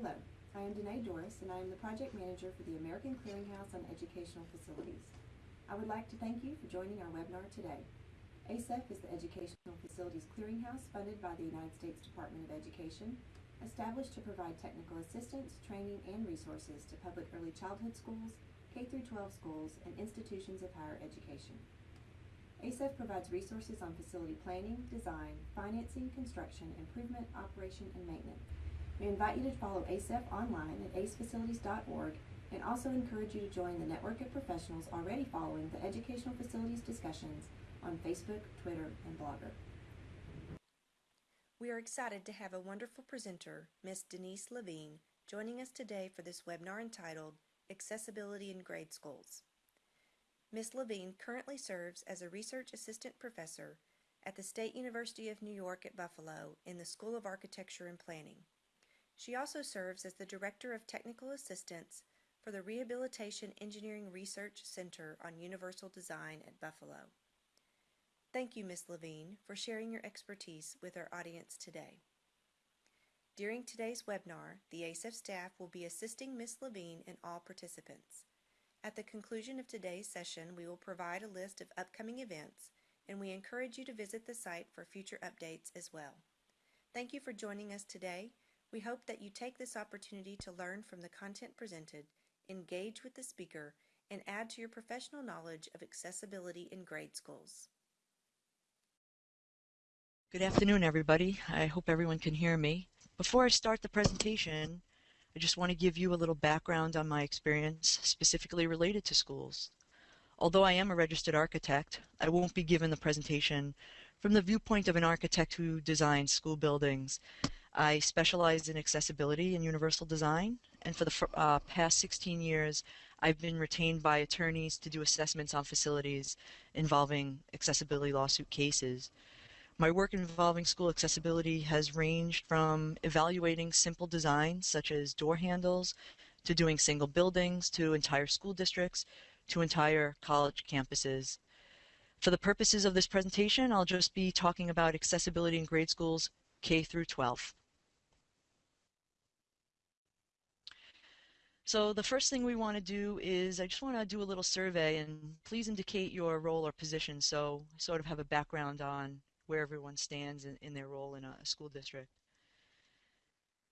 Hello, I am Danae Doris and I am the project manager for the American Clearinghouse on Educational Facilities. I would like to thank you for joining our webinar today. ACEF is the Educational Facilities Clearinghouse funded by the United States Department of Education, established to provide technical assistance, training, and resources to public early childhood schools, K-12 schools, and institutions of higher education. ACEF provides resources on facility planning, design, financing, construction, improvement, operation, and maintenance. We invite you to follow ACEF online at acefacilities.org and also encourage you to join the network of professionals already following the educational facilities discussions on Facebook, Twitter, and Blogger. We are excited to have a wonderful presenter, Ms. Denise Levine, joining us today for this webinar entitled Accessibility in Grade Schools. Ms. Levine currently serves as a research assistant professor at the State University of New York at Buffalo in the School of Architecture and Planning. She also serves as the Director of Technical Assistance for the Rehabilitation Engineering Research Center on Universal Design at Buffalo. Thank you, Ms. Levine, for sharing your expertise with our audience today. During today's webinar, the ACEF staff will be assisting Ms. Levine and all participants. At the conclusion of today's session, we will provide a list of upcoming events, and we encourage you to visit the site for future updates as well. Thank you for joining us today. We hope that you take this opportunity to learn from the content presented engage with the speaker, and add to your professional knowledge of accessibility in grade schools. Good afternoon, everybody. I hope everyone can hear me. Before I start the presentation, I just want to give you a little background on my experience specifically related to schools. Although I am a registered architect, I won't be given the presentation from the viewpoint of an architect who designs school buildings. I specialize in accessibility and universal design, and for the uh, past 16 years, I've been retained by attorneys to do assessments on facilities involving accessibility lawsuit cases. My work involving school accessibility has ranged from evaluating simple designs such as door handles to doing single buildings to entire school districts to entire college campuses. For the purposes of this presentation, I'll just be talking about accessibility in grade schools K through 12. So the first thing we want to do is I just want to do a little survey and please indicate your role or position so I sort of have a background on where everyone stands in, in their role in a school district.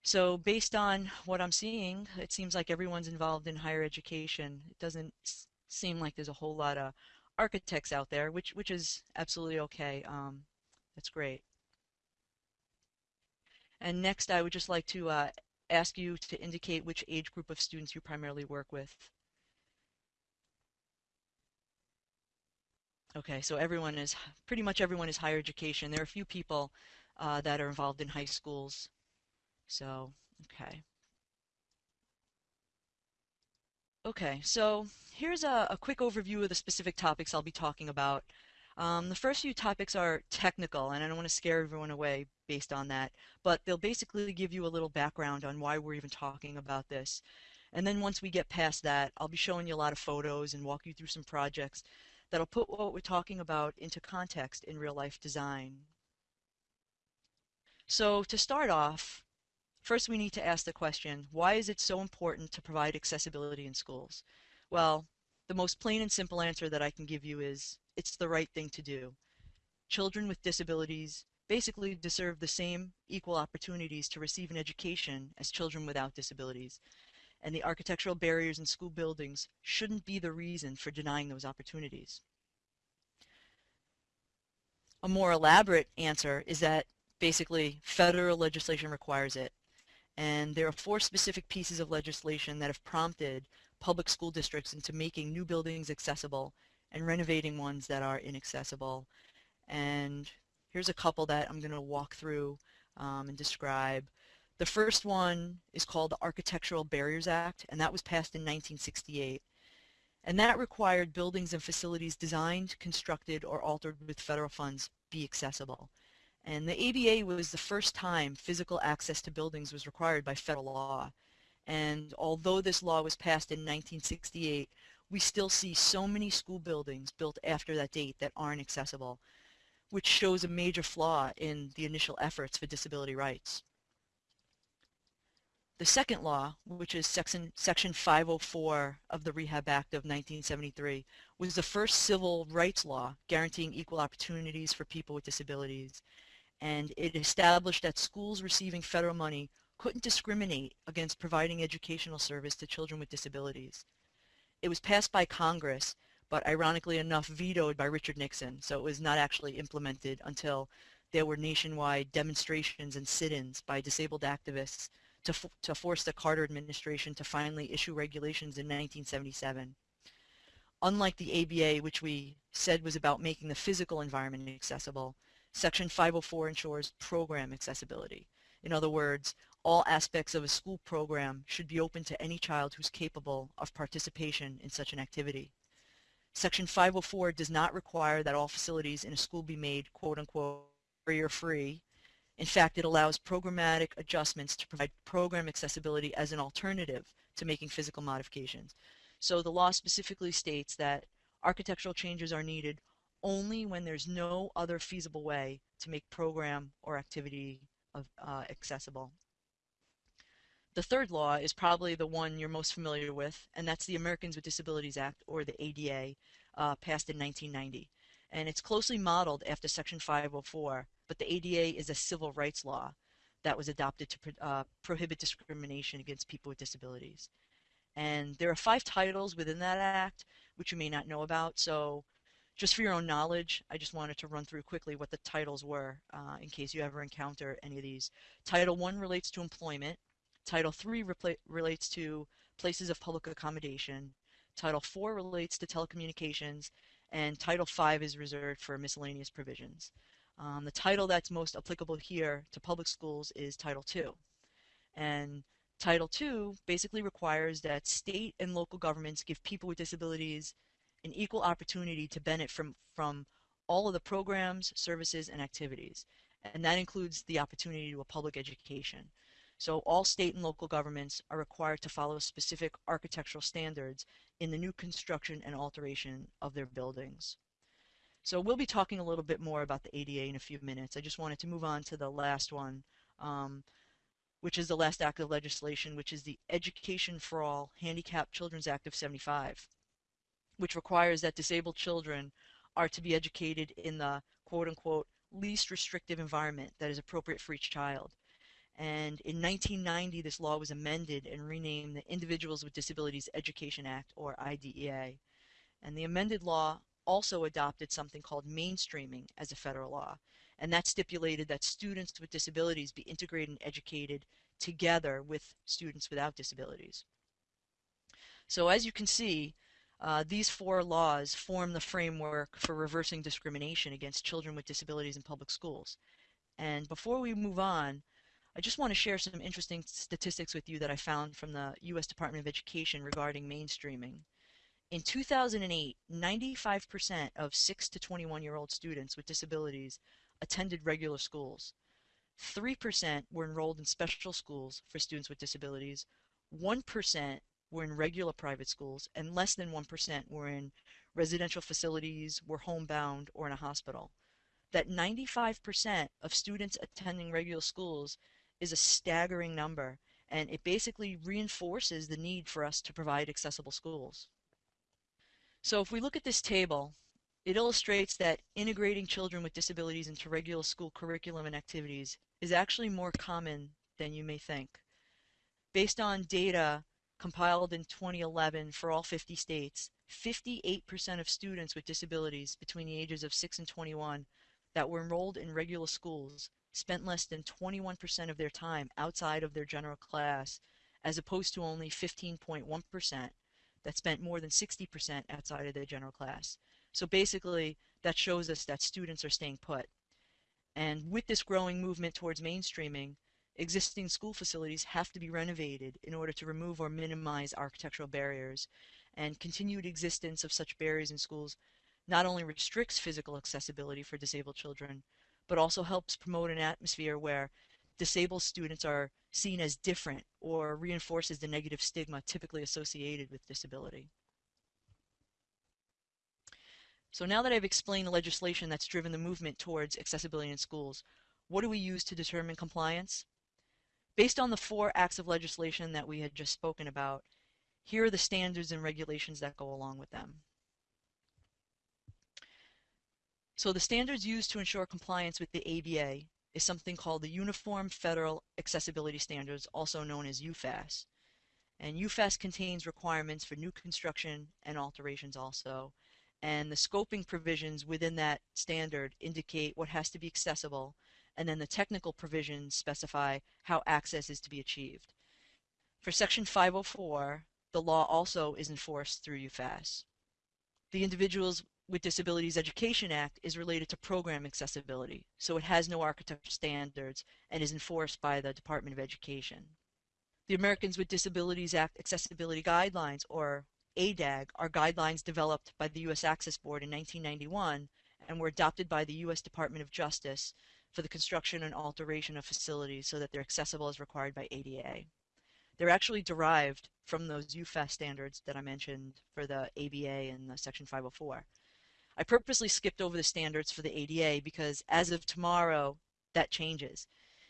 So based on what I'm seeing, it seems like everyone's involved in higher education. It doesn't seem like there's a whole lot of architects out there, which which is absolutely okay. Um, that's great. And next, I would just like to uh, ask you to indicate which age group of students you primarily work with. Okay, so everyone is, pretty much everyone is higher education. There are a few people uh, that are involved in high schools. So, okay. Okay, so here's a, a quick overview of the specific topics I'll be talking about. Um, the first few topics are technical, and I don't want to scare everyone away based on that, but they'll basically give you a little background on why we're even talking about this. And then once we get past that, I'll be showing you a lot of photos and walk you through some projects that'll put what we're talking about into context in real life design. So to start off, first we need to ask the question, why is it so important to provide accessibility in schools? Well, the most plain and simple answer that I can give you is it's the right thing to do. Children with disabilities basically deserve the same equal opportunities to receive an education as children without disabilities. And the architectural barriers in school buildings shouldn't be the reason for denying those opportunities. A more elaborate answer is that basically federal legislation requires it. And there are four specific pieces of legislation that have prompted public school districts into making new buildings accessible and renovating ones that are inaccessible. And here's a couple that I'm going to walk through um, and describe. The first one is called the Architectural Barriers Act, and that was passed in 1968. And that required buildings and facilities designed, constructed, or altered with federal funds be accessible. And the ABA was the first time physical access to buildings was required by federal law. And although this law was passed in 1968, we still see so many school buildings built after that date that aren't accessible, which shows a major flaw in the initial efforts for disability rights. The second law, which is section, section 504 of the Rehab Act of 1973, was the first civil rights law guaranteeing equal opportunities for people with disabilities. And it established that schools receiving federal money couldn't discriminate against providing educational service to children with disabilities. It was passed by Congress, but ironically enough vetoed by Richard Nixon, so it was not actually implemented until there were nationwide demonstrations and sit-ins by disabled activists to, to force the Carter administration to finally issue regulations in 1977. Unlike the ABA, which we said was about making the physical environment accessible, Section 504 ensures program accessibility. In other words, all aspects of a school program should be open to any child who's capable of participation in such an activity. Section 504 does not require that all facilities in a school be made quote-unquote barrier-free. In fact, it allows programmatic adjustments to provide program accessibility as an alternative to making physical modifications. So the law specifically states that architectural changes are needed only when there's no other feasible way to make program or activity of, uh, accessible. The third law is probably the one you're most familiar with, and that's the Americans with Disabilities Act, or the ADA, uh, passed in 1990. And it's closely modeled after Section 504, but the ADA is a civil rights law that was adopted to uh, prohibit discrimination against people with disabilities. And there are five titles within that act, which you may not know about. So just for your own knowledge, I just wanted to run through quickly what the titles were uh, in case you ever encounter any of these. Title 1 relates to employment. Title III relates to places of public accommodation. Title IV relates to telecommunications. And Title V is reserved for miscellaneous provisions. Um, the title that's most applicable here to public schools is Title II. And Title II basically requires that state and local governments give people with disabilities an equal opportunity to benefit from, from all of the programs, services, and activities. And that includes the opportunity to a public education. So all state and local governments are required to follow specific architectural standards in the new construction and alteration of their buildings. So we'll be talking a little bit more about the ADA in a few minutes. I just wanted to move on to the last one, um, which is the last act of legislation, which is the Education for All Handicapped Children's Act of 75 which requires that disabled children are to be educated in the quote unquote least restrictive environment that is appropriate for each child. And in 1990, this law was amended and renamed the Individuals with Disabilities Education Act, or IDEA. And the amended law also adopted something called mainstreaming as a federal law. And that stipulated that students with disabilities be integrated and educated together with students without disabilities. So as you can see, uh, these four laws form the framework for reversing discrimination against children with disabilities in public schools. And before we move on, I just want to share some interesting statistics with you that I found from the U.S. Department of Education regarding mainstreaming. In 2008, 95% of 6 to 21 year old students with disabilities attended regular schools. 3% were enrolled in special schools for students with disabilities. 1% were in regular private schools, and less than 1% were in residential facilities, were homebound, or in a hospital. That 95% of students attending regular schools is a staggering number, and it basically reinforces the need for us to provide accessible schools. So if we look at this table, it illustrates that integrating children with disabilities into regular school curriculum and activities is actually more common than you may think. Based on data compiled in 2011 for all 50 states, 58% of students with disabilities between the ages of 6 and 21 that were enrolled in regular schools spent less than 21% of their time outside of their general class, as opposed to only 15.1% that spent more than 60% outside of their general class. So basically, that shows us that students are staying put. And with this growing movement towards mainstreaming, Existing school facilities have to be renovated in order to remove or minimize architectural barriers, and continued existence of such barriers in schools not only restricts physical accessibility for disabled children, but also helps promote an atmosphere where disabled students are seen as different or reinforces the negative stigma typically associated with disability. So now that I've explained the legislation that's driven the movement towards accessibility in schools, what do we use to determine compliance? Based on the four acts of legislation that we had just spoken about, here are the standards and regulations that go along with them. So the standards used to ensure compliance with the ADA is something called the Uniform Federal Accessibility Standards, also known as UFAS. And UFAS contains requirements for new construction and alterations also. And the scoping provisions within that standard indicate what has to be accessible, and then the technical provisions specify how access is to be achieved. For Section 504, the law also is enforced through UFAS. The Individuals with Disabilities Education Act is related to program accessibility, so it has no architecture standards and is enforced by the Department of Education. The Americans with Disabilities Act Accessibility Guidelines, or ADAG, are guidelines developed by the U.S. Access Board in 1991 and were adopted by the U.S. Department of Justice for the construction and alteration of facilities so that they're accessible as required by ADA. They're actually derived from those UFAS standards that I mentioned for the ABA and the Section 504. I purposely skipped over the standards for the ADA because as of tomorrow, that changes.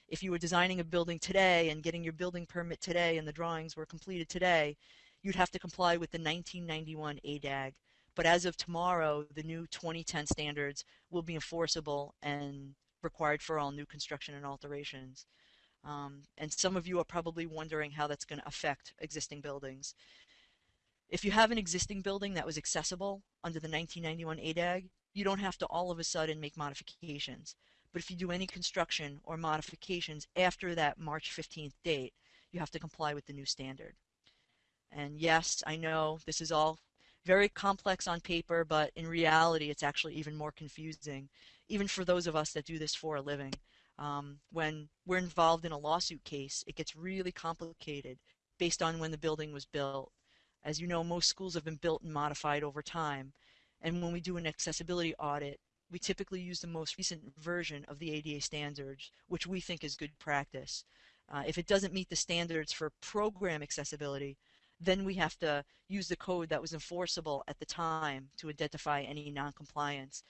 If you were designing a building today and getting your building permit today and the drawings were completed today, you'd have to comply with the 1991 ADAG. But as of tomorrow, the new 2010 standards will be enforceable and required for all new construction and alterations. Um, and some of you are probably wondering how that's going to affect existing buildings. If you have an existing building that was accessible under the 1991 ADAG, you don't have to all of a sudden make modifications. But if you do any construction or modifications after that March 15th date, you have to comply with the new standard. And yes, I know this is all very complex on paper, but in reality, it's actually even more confusing, even for those of us that do this for a living. Um, when we're involved in a lawsuit case, it gets really complicated based on when the building was built. As you know, most schools have been built and modified over time. And when we do an accessibility audit, we typically use the most recent version of the ADA standards, which we think is good practice. Uh, if it doesn't meet the standards for program accessibility, then we have to use the code that was enforceable at the time to identify any noncompliance.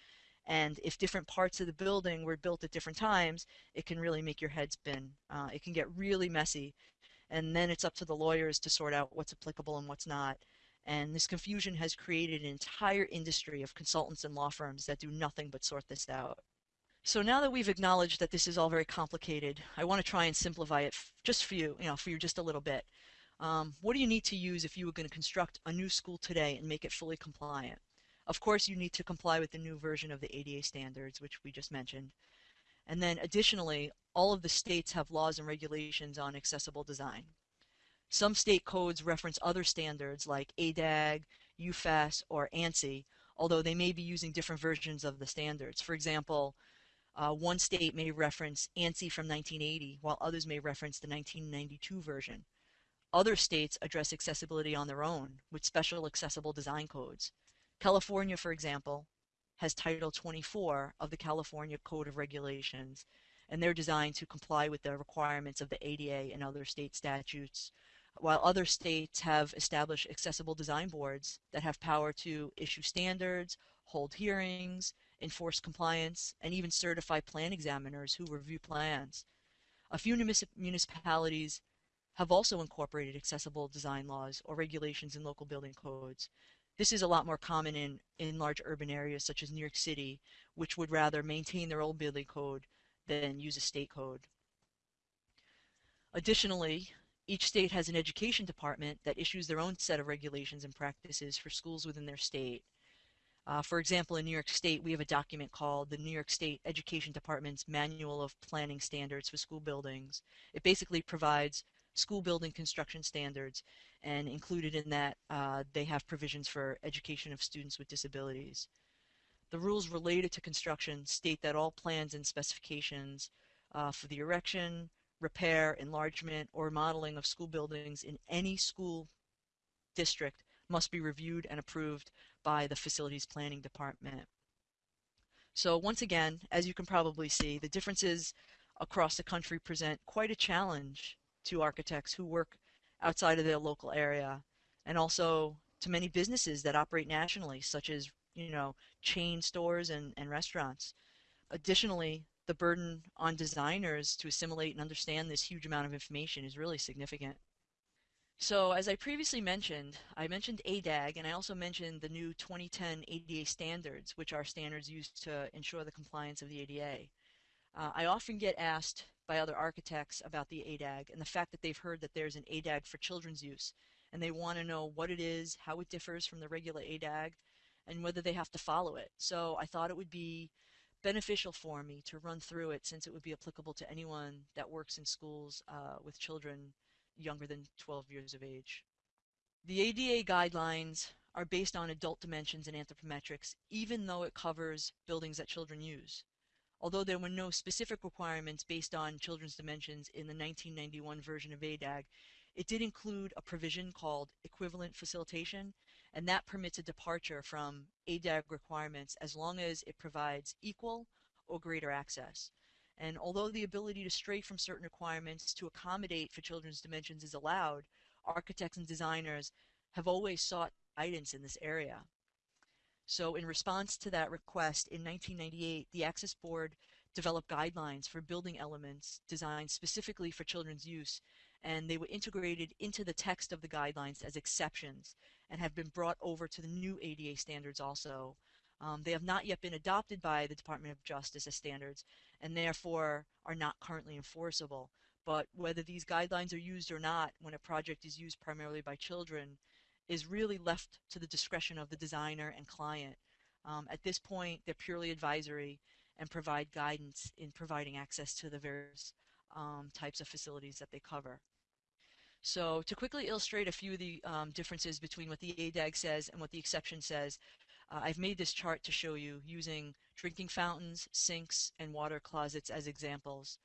And if different parts of the building were built at different times, it can really make your head spin. Uh, it can get really messy. And then it's up to the lawyers to sort out what's applicable and what's not. And this confusion has created an entire industry of consultants and law firms that do nothing but sort this out. So now that we've acknowledged that this is all very complicated, I want to try and simplify it just for you, you know, for you just a little bit. Um, what do you need to use if you were going to construct a new school today and make it fully compliant? Of course, you need to comply with the new version of the ADA standards, which we just mentioned. And then additionally, all of the states have laws and regulations on accessible design. Some state codes reference other standards like ADAG, UFAS, or ANSI, although they may be using different versions of the standards. For example, uh, one state may reference ANSI from 1980, while others may reference the 1992 version. Other states address accessibility on their own with special accessible design codes. California, for example, has Title 24 of the California Code of Regulations, and they're designed to comply with the requirements of the ADA and other state statutes, while other states have established accessible design boards that have power to issue standards, hold hearings, enforce compliance, and even certify plan examiners who review plans. A few municipalities have also incorporated accessible design laws or regulations in local building codes, this is a lot more common in, in large urban areas such as New York City, which would rather maintain their old building code than use a state code. Additionally, each state has an education department that issues their own set of regulations and practices for schools within their state. Uh, for example, in New York State, we have a document called the New York State Education Department's Manual of Planning Standards for School Buildings. It basically provides school building construction standards and included in that uh, they have provisions for education of students with disabilities. The rules related to construction state that all plans and specifications uh, for the erection, repair, enlargement, or remodeling of school buildings in any school district must be reviewed and approved by the facilities planning department. So once again, as you can probably see, the differences across the country present quite a challenge to architects who work outside of their local area and also to many businesses that operate nationally such as you know chain stores and, and restaurants additionally the burden on designers to assimilate and understand this huge amount of information is really significant. So as I previously mentioned, I mentioned ADAG and I also mentioned the new 2010 ADA standards, which are standards used to ensure the compliance of the ADA. Uh, I often get asked by other architects about the ADAG and the fact that they've heard that there's an ADAG for children's use and they want to know what it is, how it differs from the regular ADAG, and whether they have to follow it. So I thought it would be beneficial for me to run through it since it would be applicable to anyone that works in schools uh, with children younger than 12 years of age. The ADA guidelines are based on adult dimensions and anthropometrics, even though it covers buildings that children use. Although there were no specific requirements based on children's dimensions in the 1991 version of ADAG, it did include a provision called equivalent facilitation, and that permits a departure from ADAG requirements as long as it provides equal or greater access. And although the ability to stray from certain requirements to accommodate for children's dimensions is allowed, architects and designers have always sought guidance in this area. So in response to that request in 1998, the Access Board developed guidelines for building elements designed specifically for children's use and they were integrated into the text of the guidelines as exceptions and have been brought over to the new ADA standards also. Um, they have not yet been adopted by the Department of Justice as standards and therefore are not currently enforceable. But whether these guidelines are used or not when a project is used primarily by children is really left to the discretion of the designer and client. Um, at this point, they're purely advisory and provide guidance in providing access to the various um, types of facilities that they cover. So to quickly illustrate a few of the um, differences between what the ADAG says and what the exception says, uh, I've made this chart to show you using drinking fountains, sinks, and water closets as examples.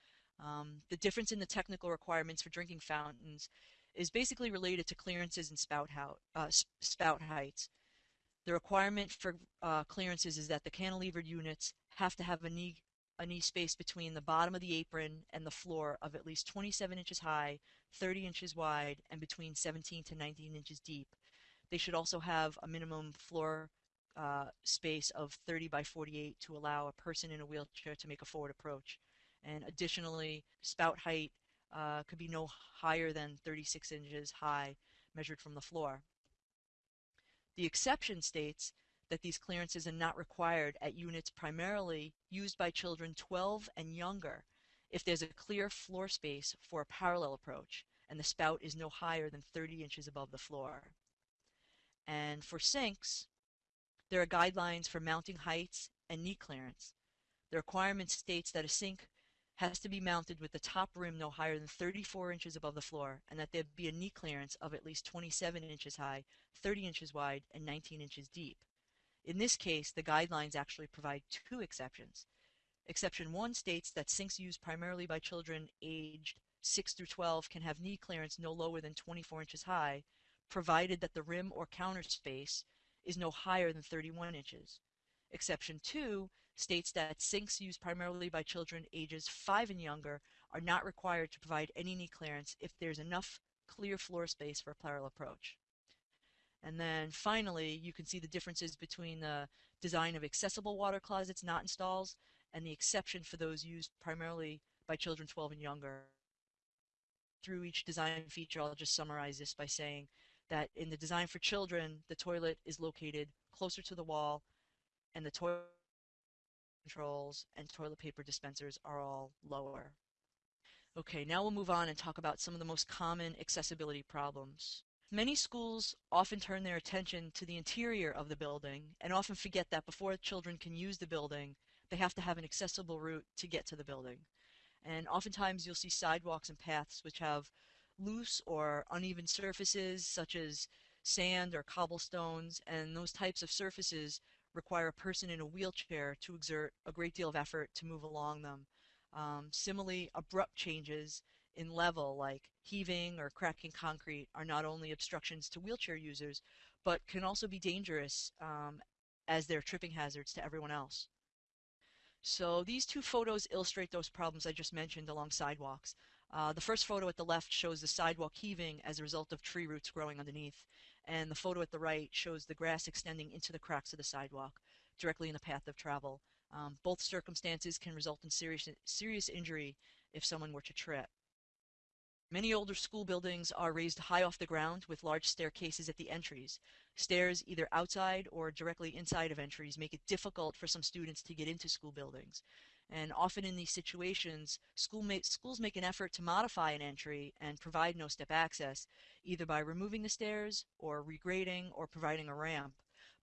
Um, the difference in the technical requirements for drinking fountains is basically related to clearances and spout, uh, spout heights. The requirement for uh, clearances is that the cantilevered units have to have a knee a knee space between the bottom of the apron and the floor of at least 27 inches high, 30 inches wide, and between 17 to 19 inches deep. They should also have a minimum floor uh, space of 30 by 48 to allow a person in a wheelchair to make a forward approach. And additionally, spout height uh, could be no higher than 36 inches high measured from the floor. The exception states that these clearances are not required at units primarily used by children 12 and younger if there's a clear floor space for a parallel approach and the spout is no higher than 30 inches above the floor. And for sinks, there are guidelines for mounting heights and knee clearance. The requirement states that a sink has to be mounted with the top rim no higher than 34 inches above the floor and that there be a knee clearance of at least 27 inches high, 30 inches wide, and 19 inches deep. In this case, the guidelines actually provide two exceptions. Exception 1 states that sinks used primarily by children aged 6 through 12 can have knee clearance no lower than 24 inches high, provided that the rim or counter space is no higher than 31 inches. Exception 2 states that sinks used primarily by children ages 5 and younger are not required to provide any knee clearance if there's enough clear floor space for a parallel approach. And then finally, you can see the differences between the design of accessible water closets not in stalls and the exception for those used primarily by children 12 and younger. Through each design feature, I'll just summarize this by saying that in the design for children, the toilet is located closer to the wall and the toilet controls and toilet paper dispensers are all lower. Okay, now we'll move on and talk about some of the most common accessibility problems. Many schools often turn their attention to the interior of the building and often forget that before children can use the building, they have to have an accessible route to get to the building. And oftentimes you'll see sidewalks and paths which have loose or uneven surfaces such as sand or cobblestones and those types of surfaces require a person in a wheelchair to exert a great deal of effort to move along them. Um, similarly, abrupt changes in level like heaving or cracking concrete are not only obstructions to wheelchair users, but can also be dangerous um, as they're tripping hazards to everyone else. So these two photos illustrate those problems I just mentioned along sidewalks. Uh, the first photo at the left shows the sidewalk heaving as a result of tree roots growing underneath, and the photo at the right shows the grass extending into the cracks of the sidewalk, directly in the path of travel. Um, both circumstances can result in serious, serious injury if someone were to trip. Many older school buildings are raised high off the ground with large staircases at the entries. Stairs either outside or directly inside of entries make it difficult for some students to get into school buildings. And often in these situations, school ma schools make an effort to modify an entry and provide no-step access, either by removing the stairs or regrading or providing a ramp.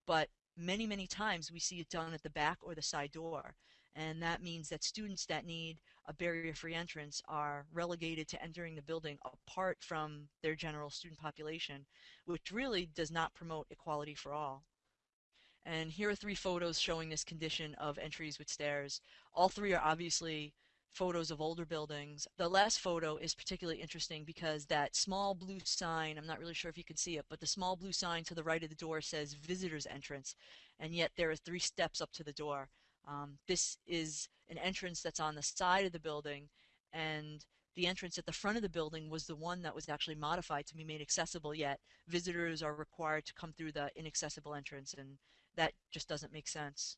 But many, many times we see it done at the back or the side door. And that means that students that need a barrier-free entrance are relegated to entering the building apart from their general student population, which really does not promote equality for all. And here are three photos showing this condition of entries with stairs. All three are obviously photos of older buildings. The last photo is particularly interesting because that small blue sign, I'm not really sure if you can see it, but the small blue sign to the right of the door says visitor's entrance, and yet there are three steps up to the door. Um, this is an entrance that's on the side of the building, and the entrance at the front of the building was the one that was actually modified to be made accessible, yet visitors are required to come through the inaccessible entrance, and that just doesn't make sense.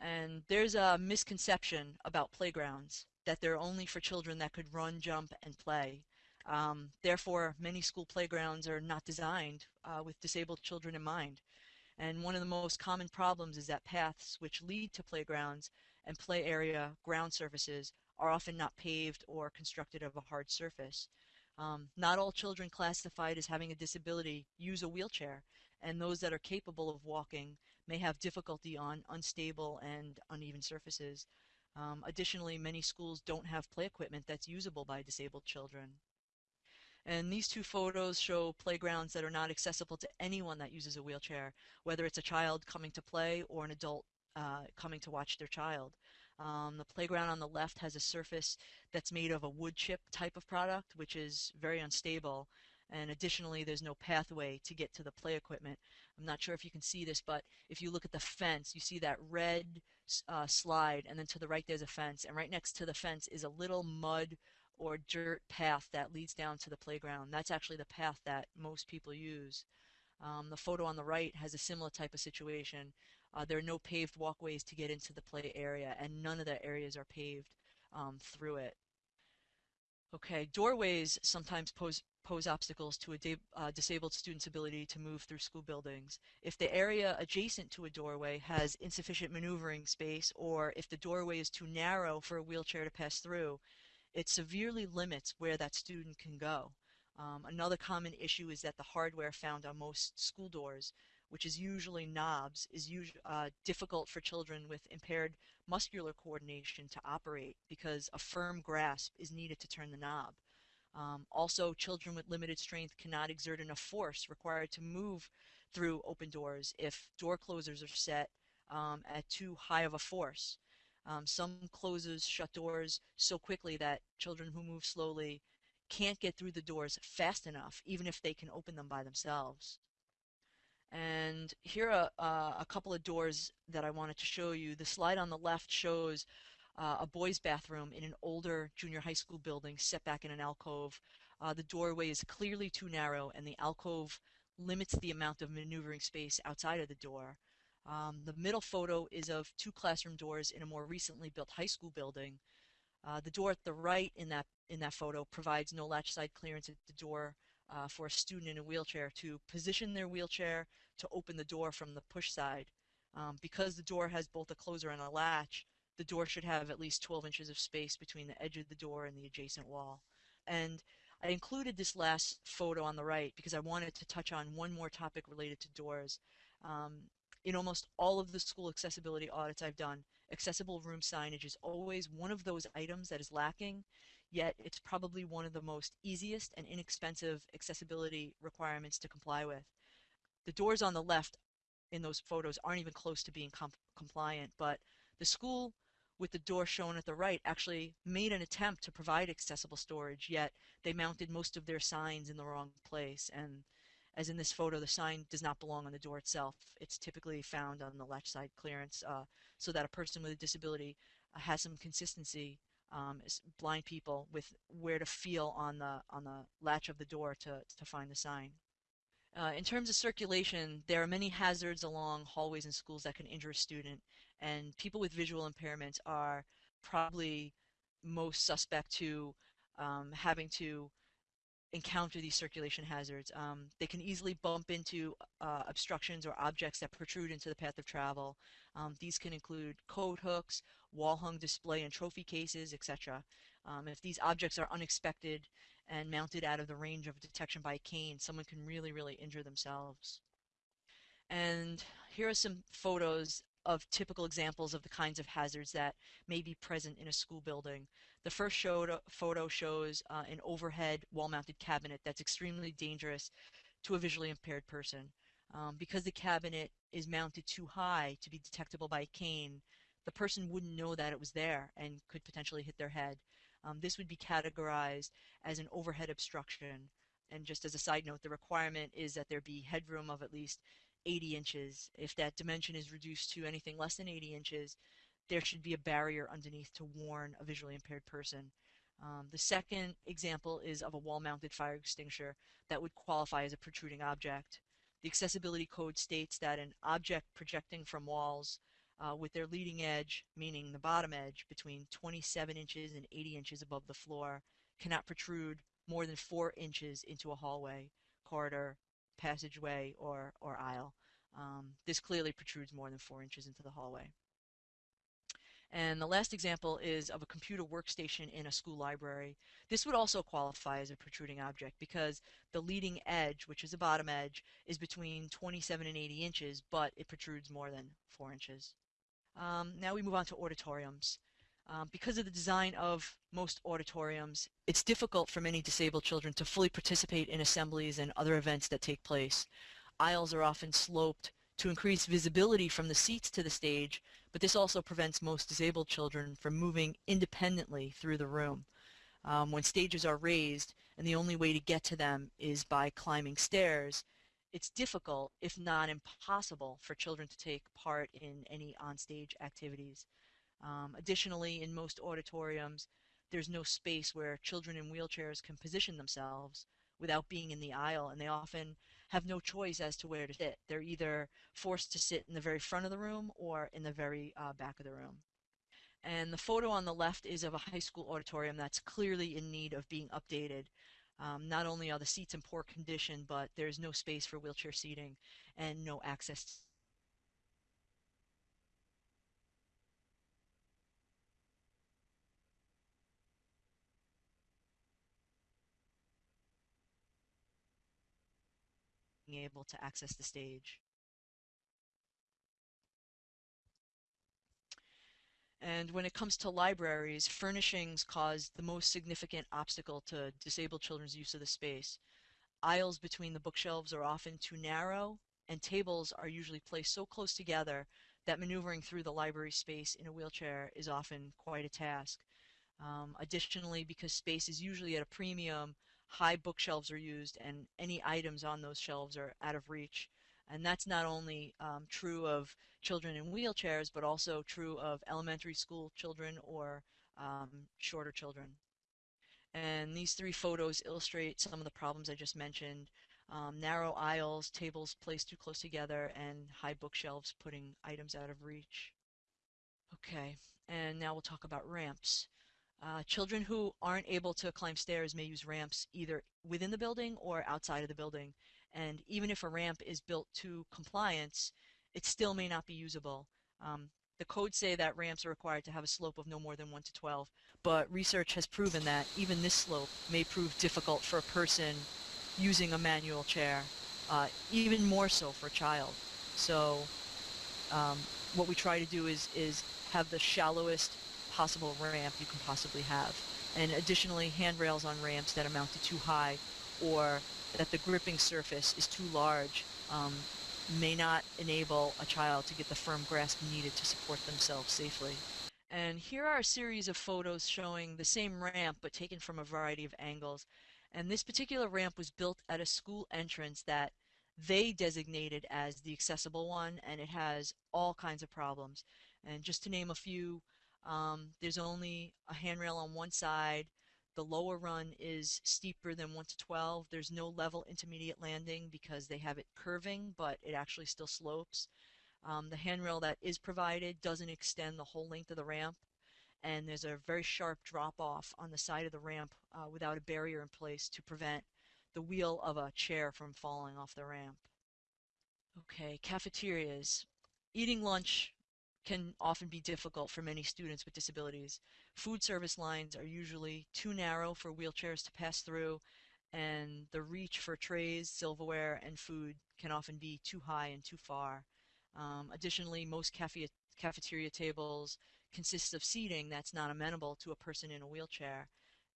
And there's a misconception about playgrounds that they're only for children that could run, jump, and play. Um, therefore, many school playgrounds are not designed uh, with disabled children in mind. And one of the most common problems is that paths which lead to playgrounds and play area ground surfaces are often not paved or constructed of a hard surface. Um, not all children classified as having a disability use a wheelchair, and those that are capable of walking may have difficulty on unstable and uneven surfaces. Um, additionally, many schools don't have play equipment that's usable by disabled children. And these two photos show playgrounds that are not accessible to anyone that uses a wheelchair, whether it's a child coming to play or an adult uh, coming to watch their child. Um, the playground on the left has a surface that's made of a wood chip type of product, which is very unstable. And additionally, there's no pathway to get to the play equipment. I'm not sure if you can see this, but if you look at the fence, you see that red uh, slide, and then to the right there's a fence, and right next to the fence is a little mud or dirt path that leads down to the playground. That's actually the path that most people use. Um, the photo on the right has a similar type of situation. Uh, there are no paved walkways to get into the play area, and none of the areas are paved um, through it. Okay, doorways sometimes pose, pose obstacles to a uh, disabled student's ability to move through school buildings. If the area adjacent to a doorway has insufficient maneuvering space, or if the doorway is too narrow for a wheelchair to pass through, it severely limits where that student can go. Um, another common issue is that the hardware found on most school doors, which is usually knobs, is uh, difficult for children with impaired muscular coordination to operate because a firm grasp is needed to turn the knob. Um, also, children with limited strength cannot exert enough force required to move through open doors if door closers are set um, at too high of a force. Um, some closes shut doors so quickly that children who move slowly can't get through the doors fast enough, even if they can open them by themselves. And here are uh, a couple of doors that I wanted to show you. The slide on the left shows uh, a boys' bathroom in an older junior high school building set back in an alcove. Uh, the doorway is clearly too narrow, and the alcove limits the amount of maneuvering space outside of the door. Um, the middle photo is of two classroom doors in a more recently built high school building. Uh, the door at the right in that in that photo provides no latch side clearance at the door uh, for a student in a wheelchair to position their wheelchair to open the door from the push side. Um, because the door has both a closer and a latch, the door should have at least 12 inches of space between the edge of the door and the adjacent wall. And I included this last photo on the right because I wanted to touch on one more topic related to doors. Um, in almost all of the school accessibility audits I've done, accessible room signage is always one of those items that is lacking, yet it's probably one of the most easiest and inexpensive accessibility requirements to comply with. The doors on the left in those photos aren't even close to being compliant, but the school with the door shown at the right actually made an attempt to provide accessible storage, yet they mounted most of their signs in the wrong place. And as in this photo, the sign does not belong on the door itself. It's typically found on the latch side clearance uh, so that a person with a disability uh, has some consistency, um, blind people, with where to feel on the, on the latch of the door to, to find the sign. Uh, in terms of circulation, there are many hazards along hallways and schools that can injure a student, and people with visual impairments are probably most suspect to um, having to encounter these circulation hazards. Um, they can easily bump into uh, obstructions or objects that protrude into the path of travel. Um, these can include coat hooks, wall-hung display and trophy cases, etc. Um, if these objects are unexpected and mounted out of the range of detection by a cane, someone can really, really injure themselves. And here are some photos of typical examples of the kinds of hazards that may be present in a school building. The first showed, photo shows uh, an overhead wall-mounted cabinet that's extremely dangerous to a visually impaired person. Um, because the cabinet is mounted too high to be detectable by a cane, the person wouldn't know that it was there and could potentially hit their head. Um, this would be categorized as an overhead obstruction. And just as a side note, the requirement is that there be headroom of at least 80 inches. If that dimension is reduced to anything less than 80 inches, there should be a barrier underneath to warn a visually impaired person. Um, the second example is of a wall-mounted fire extinguisher that would qualify as a protruding object. The accessibility code states that an object projecting from walls uh, with their leading edge, meaning the bottom edge, between 27 inches and 80 inches above the floor, cannot protrude more than 4 inches into a hallway, corridor, passageway, or, or aisle. Um, this clearly protrudes more than 4 inches into the hallway. And the last example is of a computer workstation in a school library. This would also qualify as a protruding object because the leading edge, which is the bottom edge, is between 27 and 80 inches, but it protrudes more than 4 inches. Um, now we move on to auditoriums. Um, because of the design of most auditoriums, it's difficult for many disabled children to fully participate in assemblies and other events that take place. Aisles are often sloped to increase visibility from the seats to the stage, but this also prevents most disabled children from moving independently through the room. Um, when stages are raised and the only way to get to them is by climbing stairs, it's difficult, if not impossible, for children to take part in any onstage activities. Um, additionally, in most auditoriums, there's no space where children in wheelchairs can position themselves without being in the aisle, and they often have no choice as to where to sit. They're either forced to sit in the very front of the room or in the very uh, back of the room. And the photo on the left is of a high school auditorium that's clearly in need of being updated. Um, not only are the seats in poor condition, but there's no space for wheelchair seating and no access able to access the stage. And when it comes to libraries, furnishings cause the most significant obstacle to disabled children's use of the space. Aisles between the bookshelves are often too narrow, and tables are usually placed so close together that maneuvering through the library space in a wheelchair is often quite a task. Um, additionally, because space is usually at a premium, high bookshelves are used and any items on those shelves are out of reach. And that's not only um, true of children in wheelchairs, but also true of elementary school children or um, shorter children. And these three photos illustrate some of the problems I just mentioned. Um, narrow aisles, tables placed too close together, and high bookshelves putting items out of reach. Okay, and now we'll talk about ramps. Uh, children who aren't able to climb stairs may use ramps either within the building or outside of the building. And even if a ramp is built to compliance, it still may not be usable. Um, the codes say that ramps are required to have a slope of no more than 1 to 12, but research has proven that even this slope may prove difficult for a person using a manual chair, uh, even more so for a child. So um, what we try to do is, is have the shallowest possible ramp you can possibly have. And additionally, handrails on ramps that are mounted too high or that the gripping surface is too large um, may not enable a child to get the firm grasp needed to support themselves safely. And here are a series of photos showing the same ramp but taken from a variety of angles. And this particular ramp was built at a school entrance that they designated as the accessible one and it has all kinds of problems. And just to name a few, um, there's only a handrail on one side. The lower run is steeper than 1 to 12. There's no level intermediate landing because they have it curving, but it actually still slopes. Um, the handrail that is provided doesn't extend the whole length of the ramp, and there's a very sharp drop off on the side of the ramp uh, without a barrier in place to prevent the wheel of a chair from falling off the ramp. Okay, cafeterias. Eating lunch can often be difficult for many students with disabilities. Food service lines are usually too narrow for wheelchairs to pass through, and the reach for trays, silverware, and food can often be too high and too far. Um, additionally, most cafe cafeteria tables consist of seating that's not amenable to a person in a wheelchair.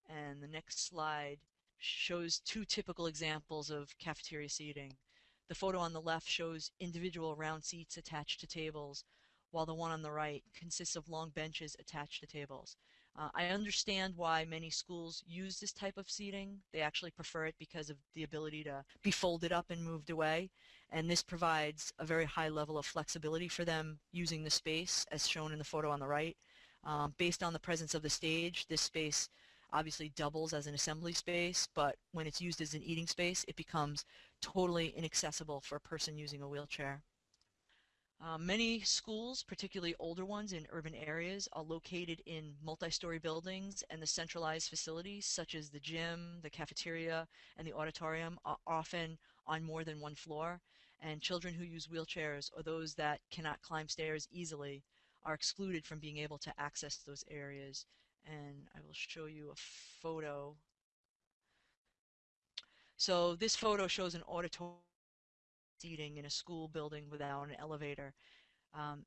And the next slide shows two typical examples of cafeteria seating. The photo on the left shows individual round seats attached to tables, while the one on the right consists of long benches attached to tables. Uh, I understand why many schools use this type of seating. They actually prefer it because of the ability to be folded up and moved away. And this provides a very high level of flexibility for them using the space as shown in the photo on the right. Um, based on the presence of the stage, this space obviously doubles as an assembly space, but when it's used as an eating space, it becomes totally inaccessible for a person using a wheelchair. Uh, many schools, particularly older ones in urban areas, are located in multi-story buildings and the centralized facilities such as the gym, the cafeteria, and the auditorium are often on more than one floor and children who use wheelchairs or those that cannot climb stairs easily are excluded from being able to access those areas and I will show you a photo. So this photo shows an auditorium seating in a school building without an elevator. Um,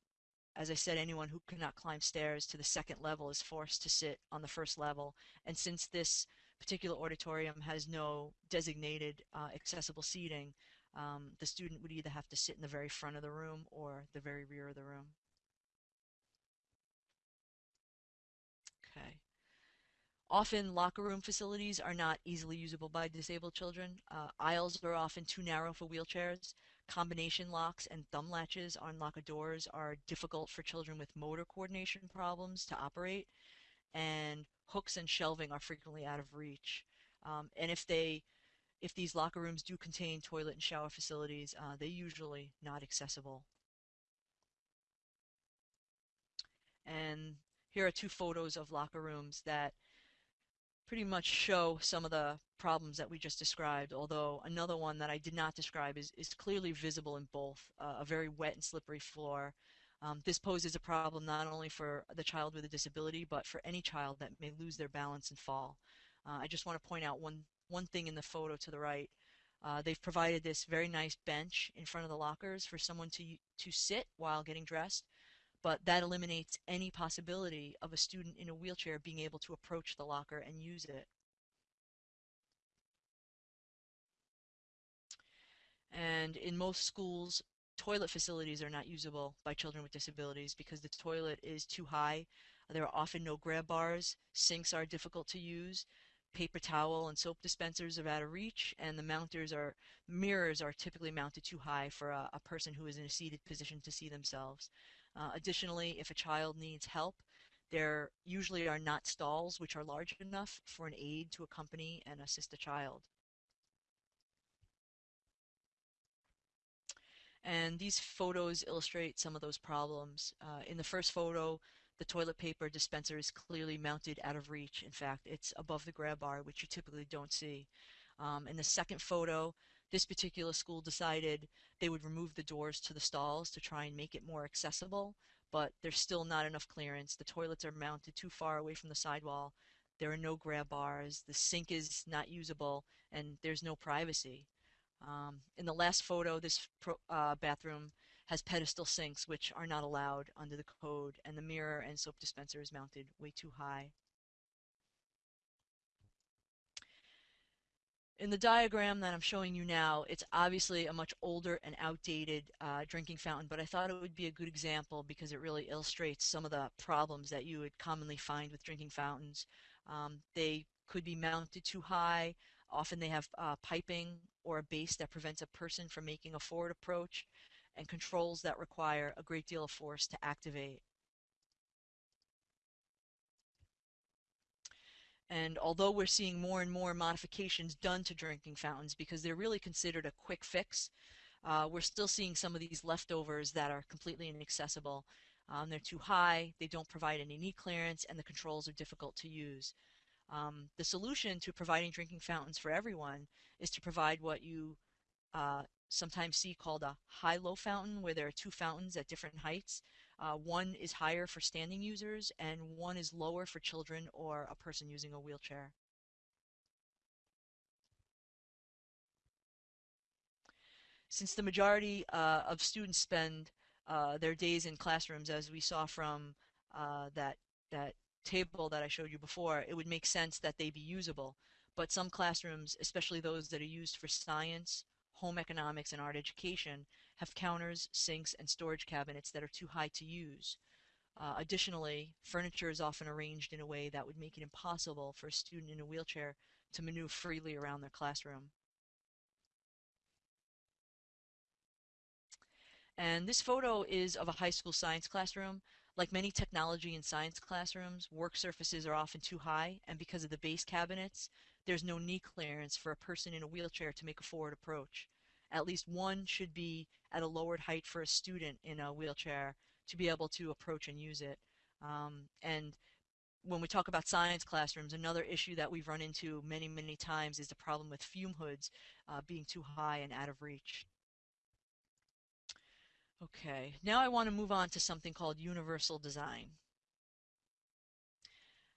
as I said, anyone who cannot climb stairs to the second level is forced to sit on the first level. And since this particular auditorium has no designated uh, accessible seating, um, the student would either have to sit in the very front of the room or the very rear of the room. Often locker room facilities are not easily usable by disabled children. Uh, aisles are often too narrow for wheelchairs. Combination locks and thumb latches on locker doors are difficult for children with motor coordination problems to operate. And hooks and shelving are frequently out of reach. Um, and if they if these locker rooms do contain toilet and shower facilities, uh, they're usually not accessible. And here are two photos of locker rooms that pretty much show some of the problems that we just described, although another one that I did not describe is, is clearly visible in both, uh, a very wet and slippery floor. Um, this poses a problem not only for the child with a disability, but for any child that may lose their balance and fall. Uh, I just want to point out one, one thing in the photo to the right. Uh, they've provided this very nice bench in front of the lockers for someone to, to sit while getting dressed but that eliminates any possibility of a student in a wheelchair being able to approach the locker and use it. And in most schools, toilet facilities are not usable by children with disabilities because the toilet is too high. There are often no grab bars, sinks are difficult to use, paper towel and soap dispensers are out of reach, and the mounters are mirrors are typically mounted too high for a, a person who is in a seated position to see themselves. Uh, additionally, if a child needs help, there usually are not stalls which are large enough for an aide to accompany and assist a child. And these photos illustrate some of those problems. Uh, in the first photo, the toilet paper dispenser is clearly mounted out of reach. In fact, it's above the grab bar, which you typically don't see. Um, in the second photo, this particular school decided they would remove the doors to the stalls to try and make it more accessible, but there's still not enough clearance. The toilets are mounted too far away from the sidewall. There are no grab bars. The sink is not usable, and there's no privacy. Um, in the last photo, this pro, uh, bathroom has pedestal sinks, which are not allowed under the code, and the mirror and soap dispenser is mounted way too high. In the diagram that I'm showing you now, it's obviously a much older and outdated uh, drinking fountain, but I thought it would be a good example because it really illustrates some of the problems that you would commonly find with drinking fountains. Um, they could be mounted too high. Often they have uh, piping or a base that prevents a person from making a forward approach and controls that require a great deal of force to activate. And although we're seeing more and more modifications done to drinking fountains because they're really considered a quick fix, uh, we're still seeing some of these leftovers that are completely inaccessible. Um, they're too high, they don't provide any knee clearance, and the controls are difficult to use. Um, the solution to providing drinking fountains for everyone is to provide what you uh, sometimes see called a high-low fountain, where there are two fountains at different heights. Uh, one is higher for standing users, and one is lower for children or a person using a wheelchair. Since the majority uh, of students spend uh, their days in classrooms, as we saw from uh, that that table that I showed you before, it would make sense that they be usable. But some classrooms, especially those that are used for science, home economics, and art education, have counters, sinks, and storage cabinets that are too high to use. Uh, additionally, furniture is often arranged in a way that would make it impossible for a student in a wheelchair to maneuver freely around their classroom. And this photo is of a high school science classroom. Like many technology and science classrooms, work surfaces are often too high, and because of the base cabinets, there's no knee clearance for a person in a wheelchair to make a forward approach. At least one should be at a lowered height for a student in a wheelchair to be able to approach and use it. Um, and when we talk about science classrooms, another issue that we've run into many, many times is the problem with fume hoods uh, being too high and out of reach. Okay, now I want to move on to something called universal design.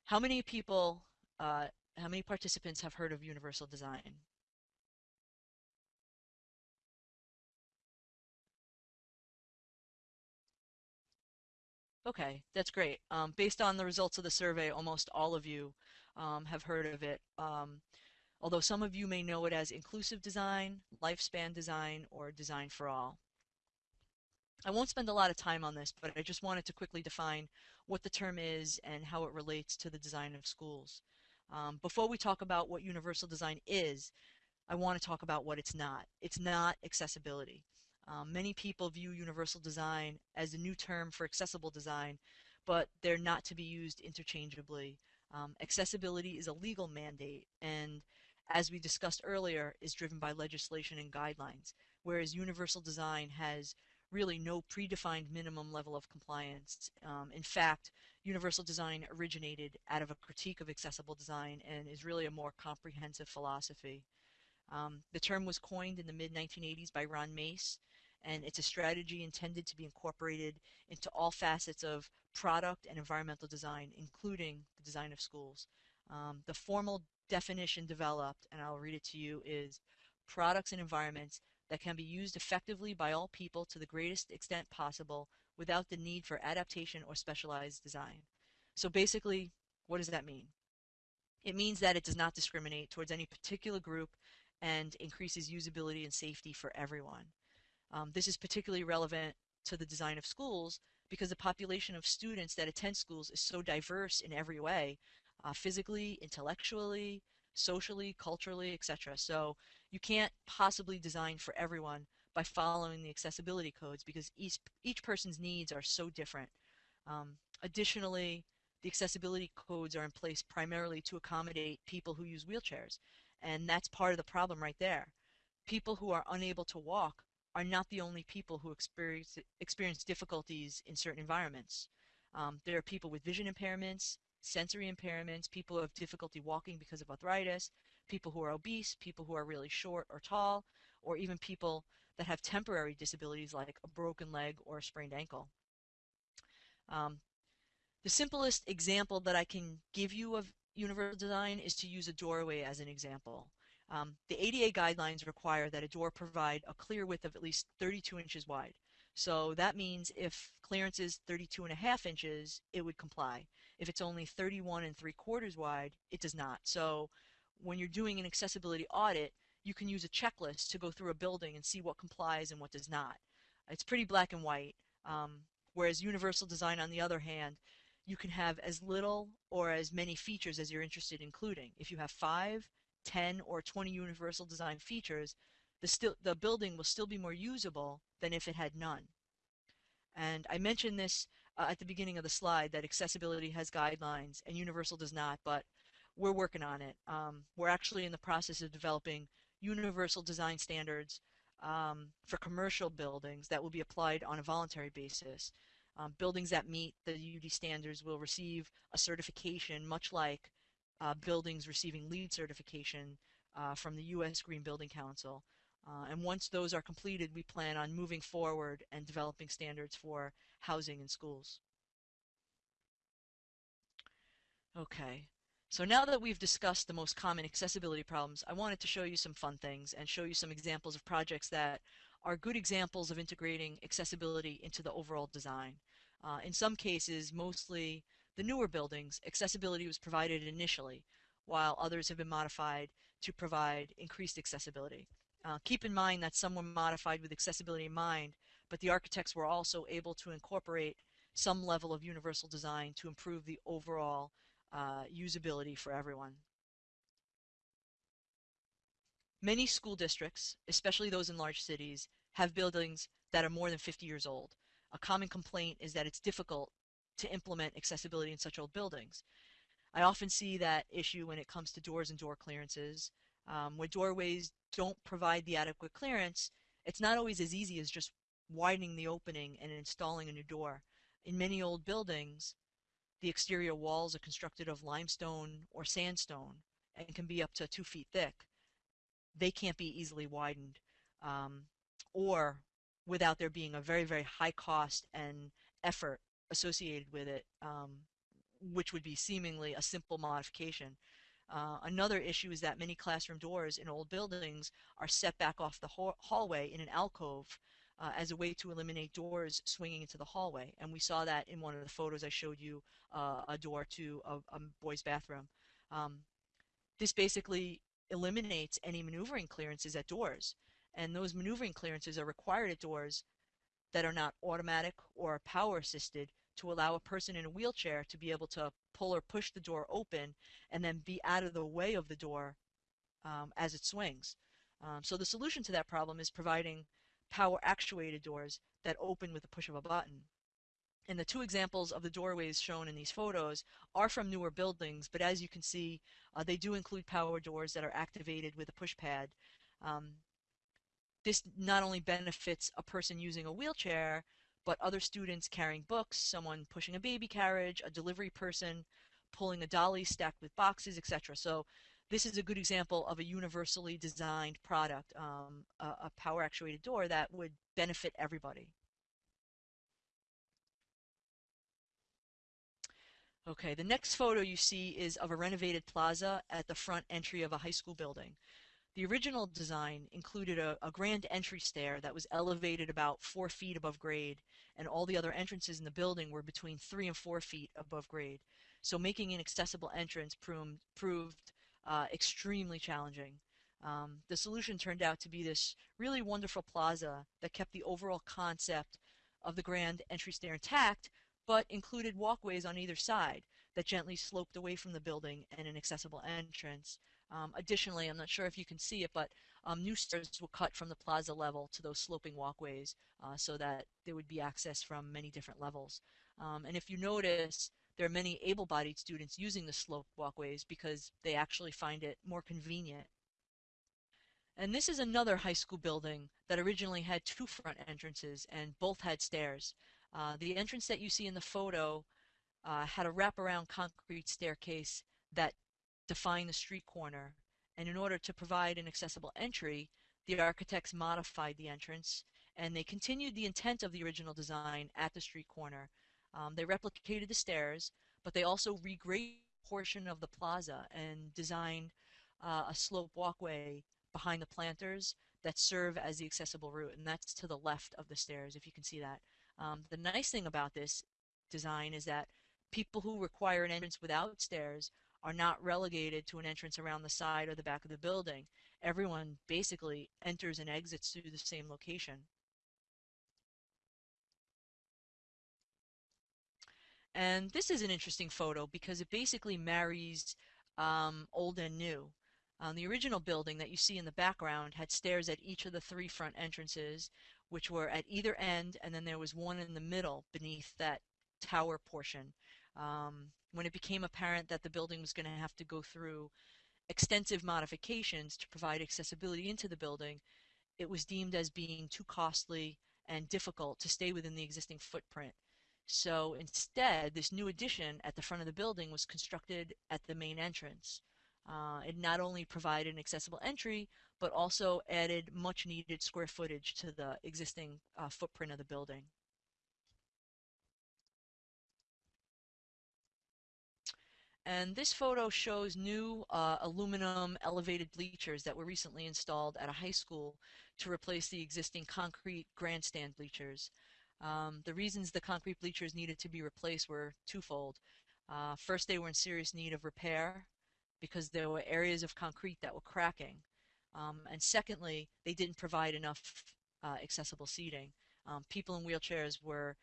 How many people, uh, how many participants have heard of universal design? Okay, that's great. Um, based on the results of the survey, almost all of you um, have heard of it. Um, although some of you may know it as inclusive design, lifespan design, or design for all. I won't spend a lot of time on this, but I just wanted to quickly define what the term is and how it relates to the design of schools. Um, before we talk about what universal design is, I want to talk about what it's not. It's not accessibility. Um, many people view universal design as a new term for accessible design, but they're not to be used interchangeably. Um, accessibility is a legal mandate and as we discussed earlier, is driven by legislation and guidelines, whereas universal design has really no predefined minimum level of compliance. Um, in fact, universal design originated out of a critique of accessible design and is really a more comprehensive philosophy. Um, the term was coined in the mid-1980s by Ron Mace, and it's a strategy intended to be incorporated into all facets of product and environmental design, including the design of schools. Um, the formal definition developed, and I'll read it to you, is products and environments that can be used effectively by all people to the greatest extent possible without the need for adaptation or specialized design. So basically, what does that mean? It means that it does not discriminate towards any particular group and increases usability and safety for everyone. Um, this is particularly relevant to the design of schools because the population of students that attend schools is so diverse in every way, uh, physically, intellectually, socially, culturally, etc. So you can't possibly design for everyone by following the accessibility codes because each, each person's needs are so different. Um, additionally, the accessibility codes are in place primarily to accommodate people who use wheelchairs. And that's part of the problem right there. People who are unable to walk are not the only people who experience, experience difficulties in certain environments. Um, there are people with vision impairments, sensory impairments, people who have difficulty walking because of arthritis, people who are obese, people who are really short or tall, or even people that have temporary disabilities like a broken leg or a sprained ankle. Um, the simplest example that I can give you of universal design is to use a doorway as an example. Um, the ADA guidelines require that a door provide a clear width of at least 32 inches wide. So that means if clearance is 32 and a half inches, it would comply. If it's only 31 and 3 quarters wide, it does not. So when you're doing an accessibility audit, you can use a checklist to go through a building and see what complies and what does not. It's pretty black and white. Um, whereas universal design, on the other hand, you can have as little or as many features as you're interested in including. If you have 5, 10, or 20 universal design features, the, still, the building will still be more usable than if it had none. And I mentioned this uh, at the beginning of the slide that accessibility has guidelines and universal does not, but we're working on it. Um, we're actually in the process of developing universal design standards um, for commercial buildings that will be applied on a voluntary basis. Um, buildings that meet the UD standards will receive a certification, much like uh, buildings receiving LEED certification uh, from the U.S. Green Building Council. Uh, and once those are completed, we plan on moving forward and developing standards for housing and schools. Okay, so now that we've discussed the most common accessibility problems, I wanted to show you some fun things and show you some examples of projects that are good examples of integrating accessibility into the overall design. Uh, in some cases, mostly the newer buildings, accessibility was provided initially, while others have been modified to provide increased accessibility. Uh, keep in mind that some were modified with accessibility in mind, but the architects were also able to incorporate some level of universal design to improve the overall uh, usability for everyone. Many school districts, especially those in large cities, have buildings that are more than 50 years old. A common complaint is that it's difficult to implement accessibility in such old buildings. I often see that issue when it comes to doors and door clearances. Um, where doorways don't provide the adequate clearance, it's not always as easy as just widening the opening and installing a new door. In many old buildings, the exterior walls are constructed of limestone or sandstone and can be up to two feet thick. They can't be easily widened um, or without there being a very, very high cost and effort associated with it, um, which would be seemingly a simple modification. Uh, another issue is that many classroom doors in old buildings are set back off the hallway in an alcove uh, as a way to eliminate doors swinging into the hallway. And we saw that in one of the photos I showed you, uh, a door to a, a boy's bathroom. Um, this basically eliminates any maneuvering clearances at doors. And those maneuvering clearances are required at doors that are not automatic or power assisted to allow a person in a wheelchair to be able to pull or push the door open and then be out of the way of the door um, as it swings. Um, so the solution to that problem is providing power actuated doors that open with the push of a button. And the two examples of the doorways shown in these photos are from newer buildings, but as you can see, uh, they do include power doors that are activated with a push pad. Um, this not only benefits a person using a wheelchair, but other students carrying books, someone pushing a baby carriage, a delivery person pulling a dolly stacked with boxes, etc. So this is a good example of a universally designed product, um, a, a power actuated door that would benefit everybody. Okay, the next photo you see is of a renovated plaza at the front entry of a high school building. The original design included a, a, grand entry stair that was elevated about four feet above grade, and all the other entrances in the building were between three and four feet above grade. So making an accessible entrance proved, proved uh, extremely challenging. Um, the solution turned out to be this really wonderful plaza that kept the overall concept of the grand entry stair intact, but included walkways on either side that gently sloped away from the building and an accessible entrance. Um, additionally, I'm not sure if you can see it, but um, new stairs were cut from the plaza level to those sloping walkways uh, so that there would be access from many different levels. Um, and if you notice, there are many able-bodied students using the slope walkways because they actually find it more convenient. And this is another high school building that originally had two front entrances and both had stairs. Uh, the entrance that you see in the photo uh, had a wraparound concrete staircase that define the street corner. And in order to provide an accessible entry, the architects modified the entrance and they continued the intent of the original design at the street corner. Um, they replicated the stairs, but they also regraded a portion of the plaza and designed uh, a slope walkway behind the planters that serve as the accessible route, and that's to the left of the stairs, if you can see that. Um, the nice thing about this design is that people who require an entrance without stairs are not relegated to an entrance around the side or the back of the building. Everyone basically enters and exits through the same location. And this is an interesting photo because it basically marries um, old and new. Um, the original building that you see in the background had stairs at each of the three front entrances, which were at either end, and then there was one in the middle beneath that tower portion. Um, when it became apparent that the building was going to have to go through extensive modifications to provide accessibility into the building, it was deemed as being too costly and difficult to stay within the existing footprint. So instead, this new addition at the front of the building was constructed at the main entrance. Uh, it not only provided an accessible entry, but also added much needed square footage to the existing uh, footprint of the building. And this photo shows new uh, aluminum elevated bleachers that were recently installed at a high school to replace the existing concrete grandstand bleachers. Um, the reasons the concrete bleachers needed to be replaced were twofold. Uh, first, they were in serious need of repair because there were areas of concrete that were cracking. Um, and secondly, they didn't provide enough uh, accessible seating. Um, people in wheelchairs were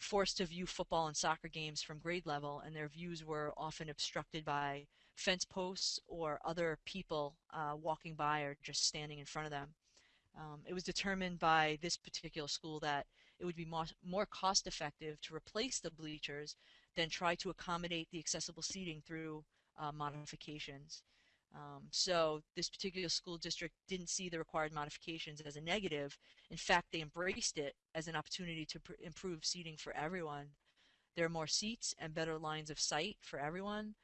forced to view football and soccer games from grade level, and their views were often obstructed by fence posts or other people uh, walking by or just standing in front of them. Um, it was determined by this particular school that it would be more, more cost effective to replace the bleachers than try to accommodate the accessible seating through uh, modifications. Um, so this particular school district didn't see the required modifications as a negative. In fact, they embraced it as an opportunity to improve seating for everyone. There are more seats and better lines of sight for everyone.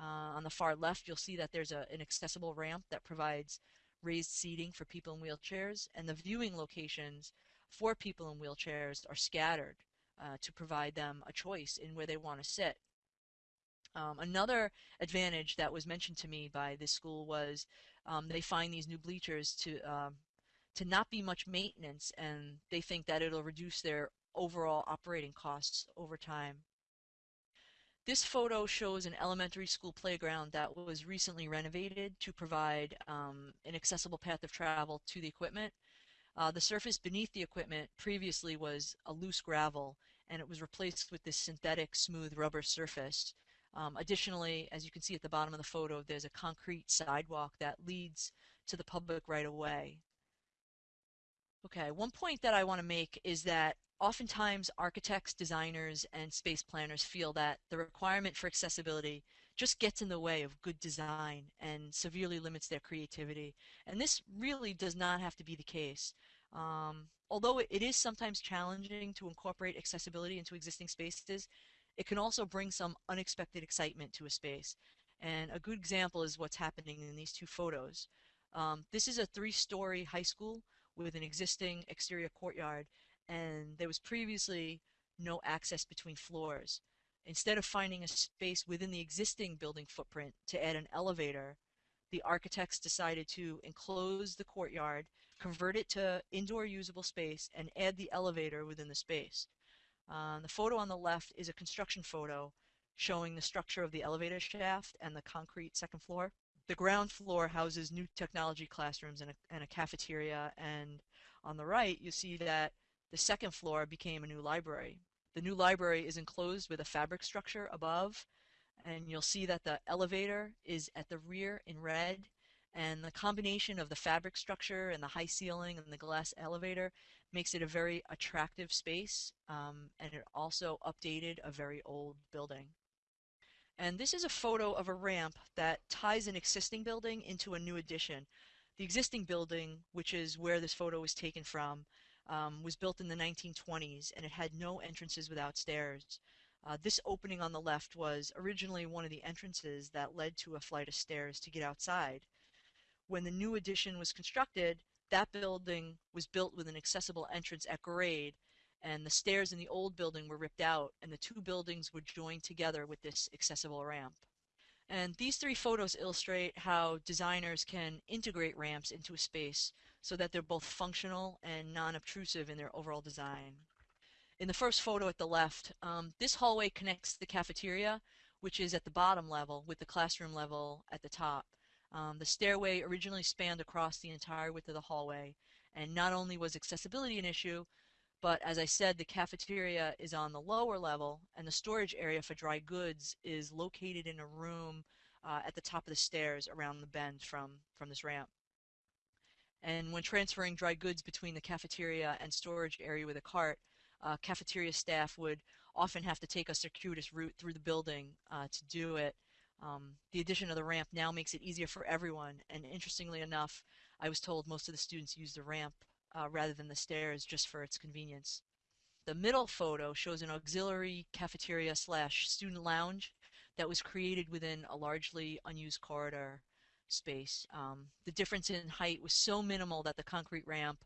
Uh, on the far left, you'll see that there's a, an accessible ramp that provides raised seating for people in wheelchairs, and the viewing locations for people in wheelchairs are scattered uh, to provide them a choice in where they want to sit. Um, another advantage that was mentioned to me by this school was um, they find these new bleachers to um, to not be much maintenance, and they think that it'll reduce their overall operating costs over time. This photo shows an elementary school playground that was recently renovated to provide um, an accessible path of travel to the equipment. Uh, the surface beneath the equipment previously was a loose gravel, and it was replaced with this synthetic smooth rubber surface. Um, additionally, as you can see at the bottom of the photo, there's a concrete sidewalk that leads to the public right away. Okay, one point that I want to make is that oftentimes architects, designers, and space planners feel that the requirement for accessibility just gets in the way of good design and severely limits their creativity. And this really does not have to be the case. Um, although it is sometimes challenging to incorporate accessibility into existing spaces, it can also bring some unexpected excitement to a space. And a good example is what's happening in these two photos. Um, this is a three-story high school with an existing exterior courtyard, and there was previously no access between floors. Instead of finding a space within the existing building footprint to add an elevator, the architects decided to enclose the courtyard, convert it to indoor usable space, and add the elevator within the space. Uh, the photo on the left is a construction photo showing the structure of the elevator shaft and the concrete second floor. The ground floor houses new technology classrooms and a, and a cafeteria, and on the right you see that the second floor became a new library. The new library is enclosed with a fabric structure above, and you'll see that the elevator is at the rear in red, and the combination of the fabric structure and the high ceiling and the glass elevator makes it a very attractive space um, and it also updated a very old building. And this is a photo of a ramp that ties an existing building into a new addition. The existing building, which is where this photo was taken from, um, was built in the 1920s and it had no entrances without stairs. Uh, this opening on the left was originally one of the entrances that led to a flight of stairs to get outside. When the new addition was constructed, that building was built with an accessible entrance at grade, and the stairs in the old building were ripped out, and the two buildings were joined together with this accessible ramp. And these three photos illustrate how designers can integrate ramps into a space so that they're both functional and non-obtrusive in their overall design. In the first photo at the left, um, this hallway connects the cafeteria, which is at the bottom level, with the classroom level at the top. Um, the stairway originally spanned across the entire width of the hallway, and not only was accessibility an issue, but as I said, the cafeteria is on the lower level, and the storage area for dry goods is located in a room uh, at the top of the stairs around the bend from, from this ramp. And when transferring dry goods between the cafeteria and storage area with a cart, uh, cafeteria staff would often have to take a circuitous route through the building uh, to do it, um, the addition of the ramp now makes it easier for everyone, and interestingly enough, I was told most of the students use the ramp uh, rather than the stairs just for its convenience. The middle photo shows an auxiliary cafeteria slash student lounge that was created within a largely unused corridor space. Um, the difference in height was so minimal that the concrete ramp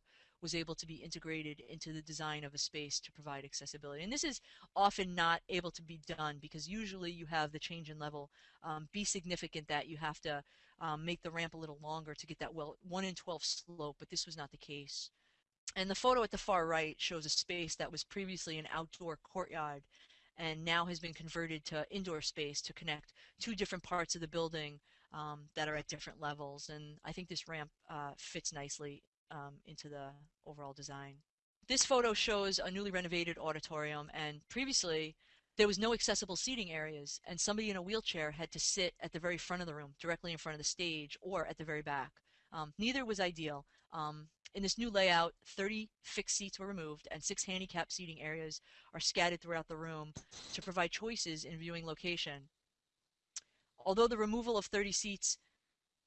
was able to be integrated into the design of a space to provide accessibility. And this is often not able to be done because usually you have the change in level um, be significant that you have to um, make the ramp a little longer to get that well 1 in 12 slope, but this was not the case. And the photo at the far right shows a space that was previously an outdoor courtyard and now has been converted to indoor space to connect two different parts of the building um, that are at different levels. And I think this ramp uh, fits nicely um, into the overall design. This photo shows a newly renovated auditorium and previously there was no accessible seating areas and somebody in a wheelchair had to sit at the very front of the room, directly in front of the stage or at the very back. Um, neither was ideal. Um, in this new layout, 30 fixed seats were removed and six handicap seating areas are scattered throughout the room to provide choices in viewing location. Although the removal of 30 seats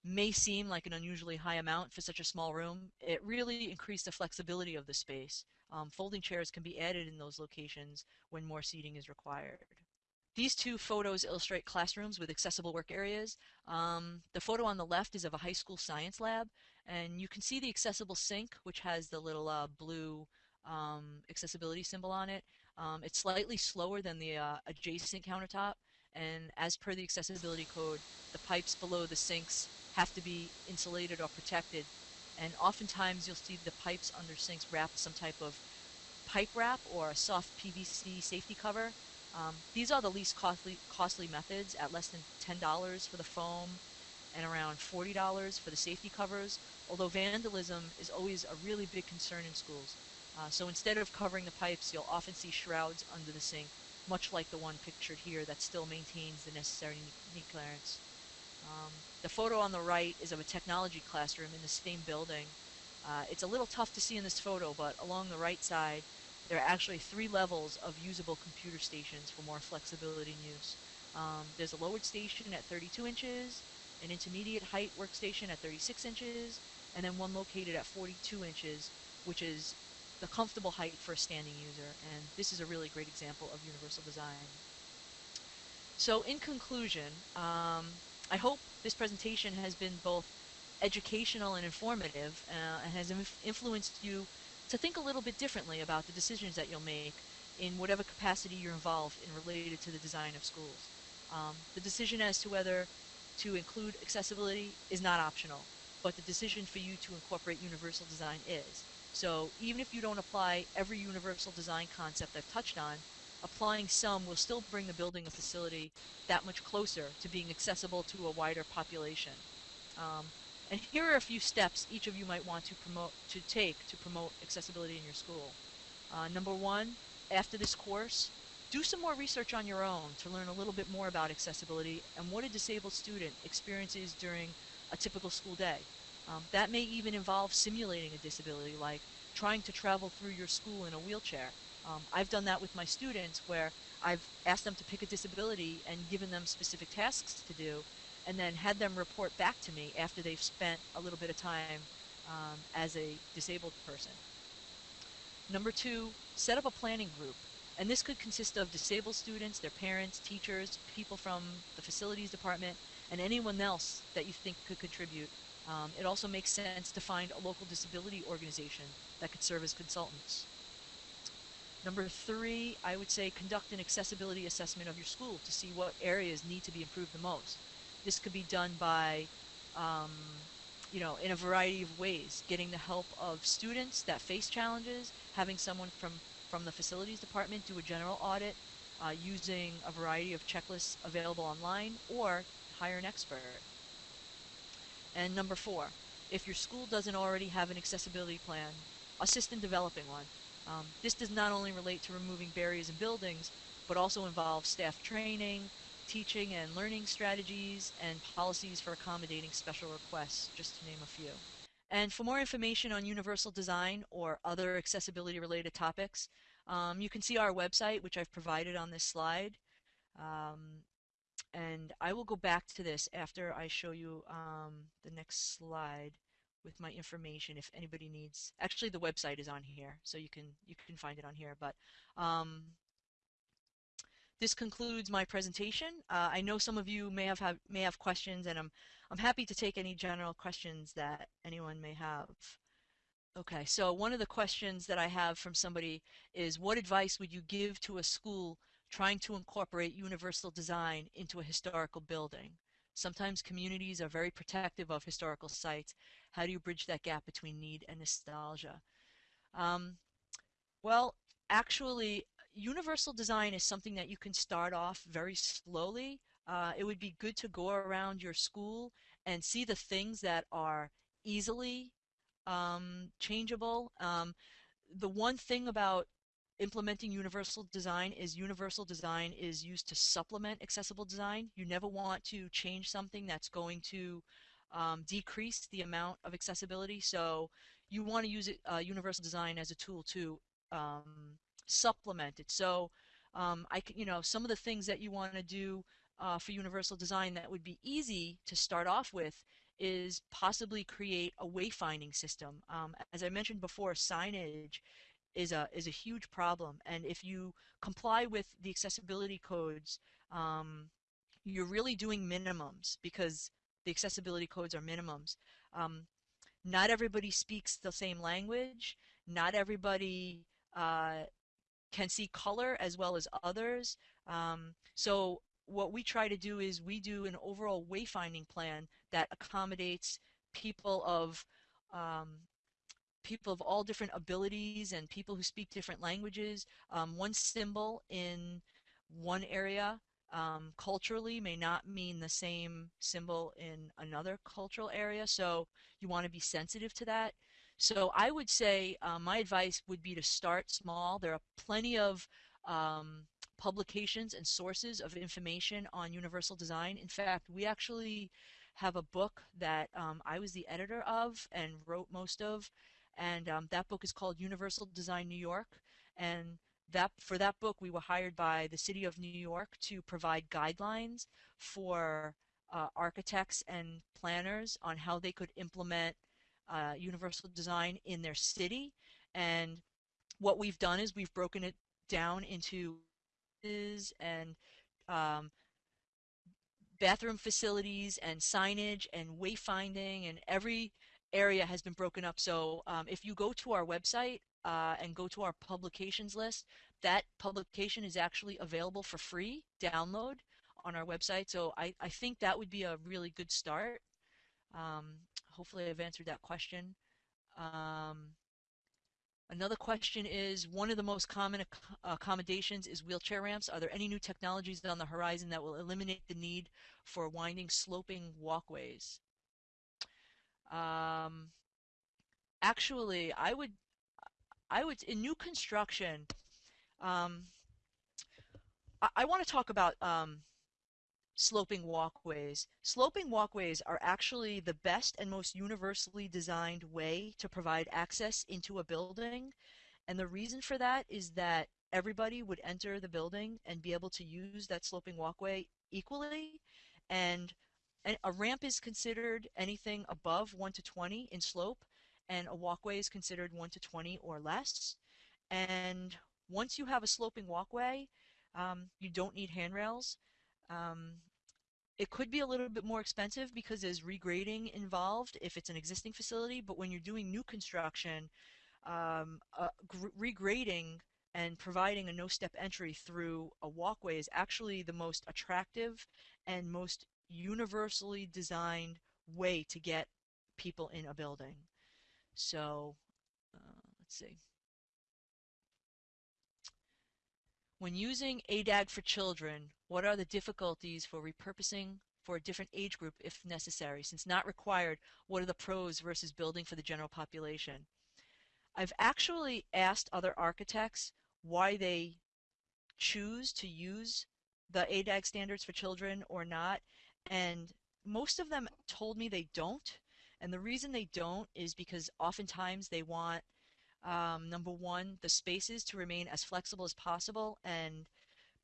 may seem like an unusually high amount for such a small room, it really increased the flexibility of the space. Um, folding chairs can be added in those locations when more seating is required. These two photos illustrate classrooms with accessible work areas. Um, the photo on the left is of a high school science lab, and you can see the accessible sink, which has the little uh, blue um, accessibility symbol on it. Um, it's slightly slower than the uh, adjacent countertop, and as per the accessibility code, the pipes below the sinks have to be insulated or protected. And oftentimes you'll see the pipes under sinks wrapped with some type of pipe wrap or a soft PVC safety cover. Um, these are the least costly, costly methods at less than $10 for the foam and around $40 for the safety covers, although vandalism is always a really big concern in schools. Uh, so instead of covering the pipes, you'll often see shrouds under the sink, much like the one pictured here that still maintains the necessary knee clearance. Um, the photo on the right is of a technology classroom in the same building. Uh, it's a little tough to see in this photo, but along the right side, there are actually three levels of usable computer stations for more flexibility in use. Um, there's a lowered station at 32 inches, an intermediate height workstation at 36 inches, and then one located at 42 inches, which is the comfortable height for a standing user. And this is a really great example of universal design. So in conclusion, um, I hope this presentation has been both educational and informative uh, and has inf influenced you to think a little bit differently about the decisions that you'll make in whatever capacity you're involved in related to the design of schools. Um, the decision as to whether to include accessibility is not optional, but the decision for you to incorporate universal design is. So even if you don't apply every universal design concept I've touched on, applying some will still bring the building a facility that much closer to being accessible to a wider population. Um, and here are a few steps each of you might want to promote to take to promote accessibility in your school. Uh, number one, after this course, do some more research on your own to learn a little bit more about accessibility and what a disabled student experiences during a typical school day. Um, that may even involve simulating a disability, like trying to travel through your school in a wheelchair um, I've done that with my students where I've asked them to pick a disability and given them specific tasks to do and then had them report back to me after they've spent a little bit of time um, as a disabled person. Number two, set up a planning group. And this could consist of disabled students, their parents, teachers, people from the facilities department, and anyone else that you think could contribute. Um, it also makes sense to find a local disability organization that could serve as consultants. Number three, I would say conduct an accessibility assessment of your school to see what areas need to be improved the most. This could be done by, um, you know, in a variety of ways. Getting the help of students that face challenges, having someone from, from the facilities department do a general audit, uh, using a variety of checklists available online, or hire an expert. And number four, if your school doesn't already have an accessibility plan, assist in developing one. Um, this does not only relate to removing barriers in buildings, but also involves staff training, teaching and learning strategies, and policies for accommodating special requests, just to name a few. And for more information on universal design or other accessibility related topics, um, you can see our website, which I've provided on this slide. Um, and I will go back to this after I show you um, the next slide, with my information if anybody needs. Actually, the website is on here, so you can you can find it on here. But um, this concludes my presentation. Uh, I know some of you may have, have may have questions, and I'm I'm happy to take any general questions that anyone may have. Okay, so one of the questions that I have from somebody is, what advice would you give to a school trying to incorporate universal design into a historical building? Sometimes communities are very protective of historical sites. How do you bridge that gap between need and nostalgia? Um, well, actually, universal design is something that you can start off very slowly. Uh, it would be good to go around your school and see the things that are easily um, changeable. Um, the one thing about implementing universal design is universal design is used to supplement accessible design. You never want to change something that's going to um, decrease the amount of accessibility. So you want to use it, uh, universal design as a tool to um, supplement it. So um, I, you know, some of the things that you want to do uh, for universal design that would be easy to start off with is possibly create a wayfinding system. Um, as I mentioned before, signage is a is a huge problem, and if you comply with the accessibility codes, um, you're really doing minimums because the accessibility codes are minimums. Um, not everybody speaks the same language. Not everybody uh, can see color as well as others. Um, so what we try to do is we do an overall wayfinding plan that accommodates people of um, people of all different abilities and people who speak different languages. Um, one symbol in one area um, culturally may not mean the same symbol in another cultural area, so you want to be sensitive to that. So I would say uh, my advice would be to start small. There are plenty of um, publications and sources of information on universal design. In fact, we actually have a book that um, I was the editor of and wrote most of, and um, that book is called Universal Design New York. And that for that book, we were hired by the City of New York to provide guidelines for uh, architects and planners on how they could implement uh, universal design in their city. And what we've done is we've broken it down into is and um, bathroom facilities and signage and wayfinding and every area has been broken up. So um, if you go to our website uh, and go to our publications list, that publication is actually available for free download on our website. So I, I think that would be a really good start. Um, hopefully I've answered that question. Um, Another question is, one of the most common ac accommodations is wheelchair ramps. Are there any new technologies on the horizon that will eliminate the need for winding sloping walkways? Um, actually, I would, I would, in new construction, um, I, I want to talk about um, sloping walkways. Sloping walkways are actually the best and most universally designed way to provide access into a building. And the reason for that is that everybody would enter the building and be able to use that sloping walkway equally. And a ramp is considered anything above 1 to 20 in slope, and a walkway is considered 1 to 20 or less. And once you have a sloping walkway, um, you don't need handrails. Um, it could be a little bit more expensive because there's regrading involved if it's an existing facility, but when you're doing new construction, um, uh, regrading and providing a no-step entry through a walkway is actually the most attractive and most universally designed way to get people in a building. So, uh, let's see. When using ADAG for children, what are the difficulties for repurposing for a different age group if necessary? Since not required, what are the pros versus building for the general population? I've actually asked other architects why they choose to use the ADAG standards for children or not, and most of them told me they don't. And the reason they don't is because oftentimes they want um, number one, the spaces to remain as flexible as possible and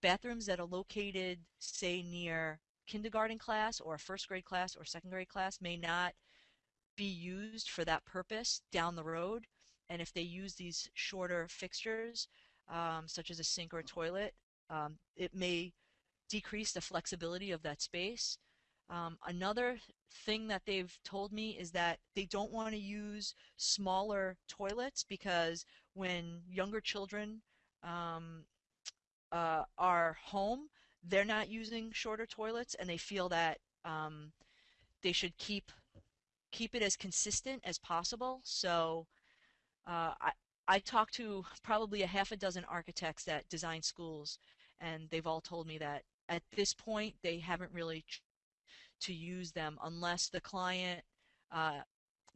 bathrooms that are located, say, near kindergarten class or a first grade class or second grade class may not be used for that purpose down the road. And if they use these shorter fixtures, um, such as a sink or a toilet, um, it may decrease the flexibility of that space. Um, another thing that they've told me is that they don't want to use smaller toilets because when younger children um, uh, are home, they're not using shorter toilets and they feel that um, they should keep keep it as consistent as possible. So uh, I, I talked to probably a half a dozen architects that design schools and they've all told me that at this point they haven't really to use them unless the client uh,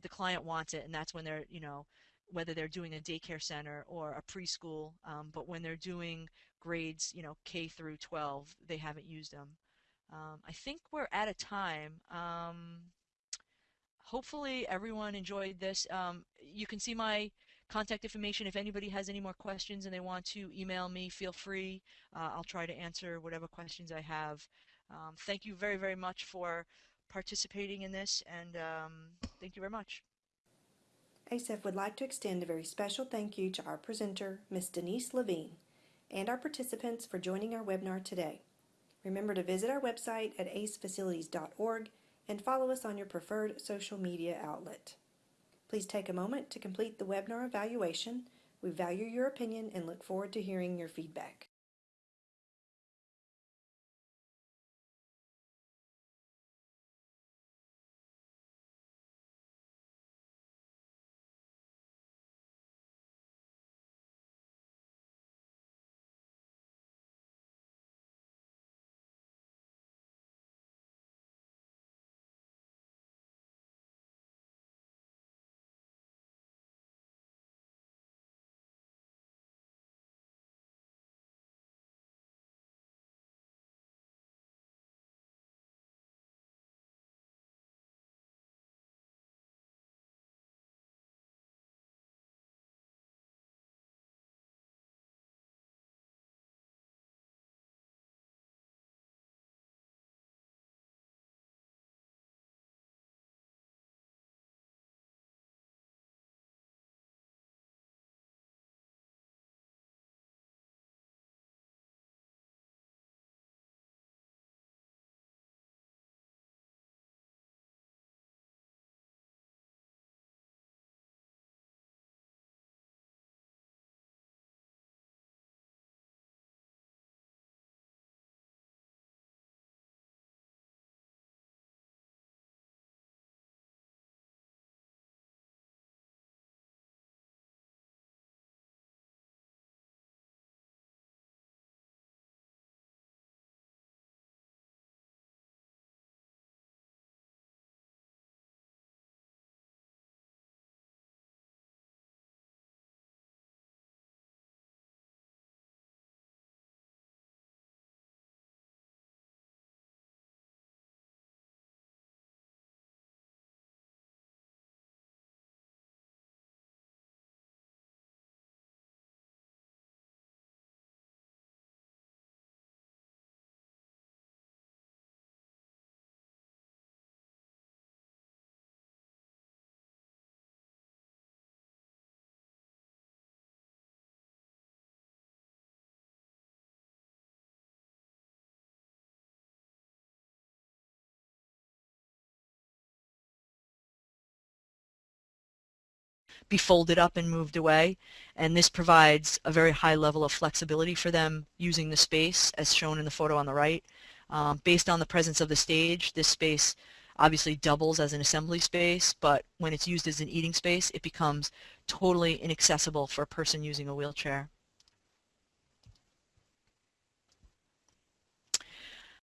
the client wants it and that's when they're you know whether they're doing a daycare center or a preschool um, but when they're doing grades you know K through 12 they haven't used them. Um, I think we're at a time. Um, hopefully everyone enjoyed this. Um, you can see my contact information. If anybody has any more questions and they want to email me feel free. Uh, I'll try to answer whatever questions I have um, thank you very, very much for participating in this, and um, thank you very much. ACEF would like to extend a very special thank you to our presenter, Ms. Denise Levine, and our participants for joining our webinar today. Remember to visit our website at acefacilities.org and follow us on your preferred social media outlet. Please take a moment to complete the webinar evaluation. We value your opinion and look forward to hearing your feedback. Be folded up and moved away. And this provides a very high level of flexibility for them using the space as shown in the photo on the right. Um, based on the presence of the stage, this space obviously doubles as an assembly space, but when it's used as an eating space, it becomes totally inaccessible for a person using a wheelchair.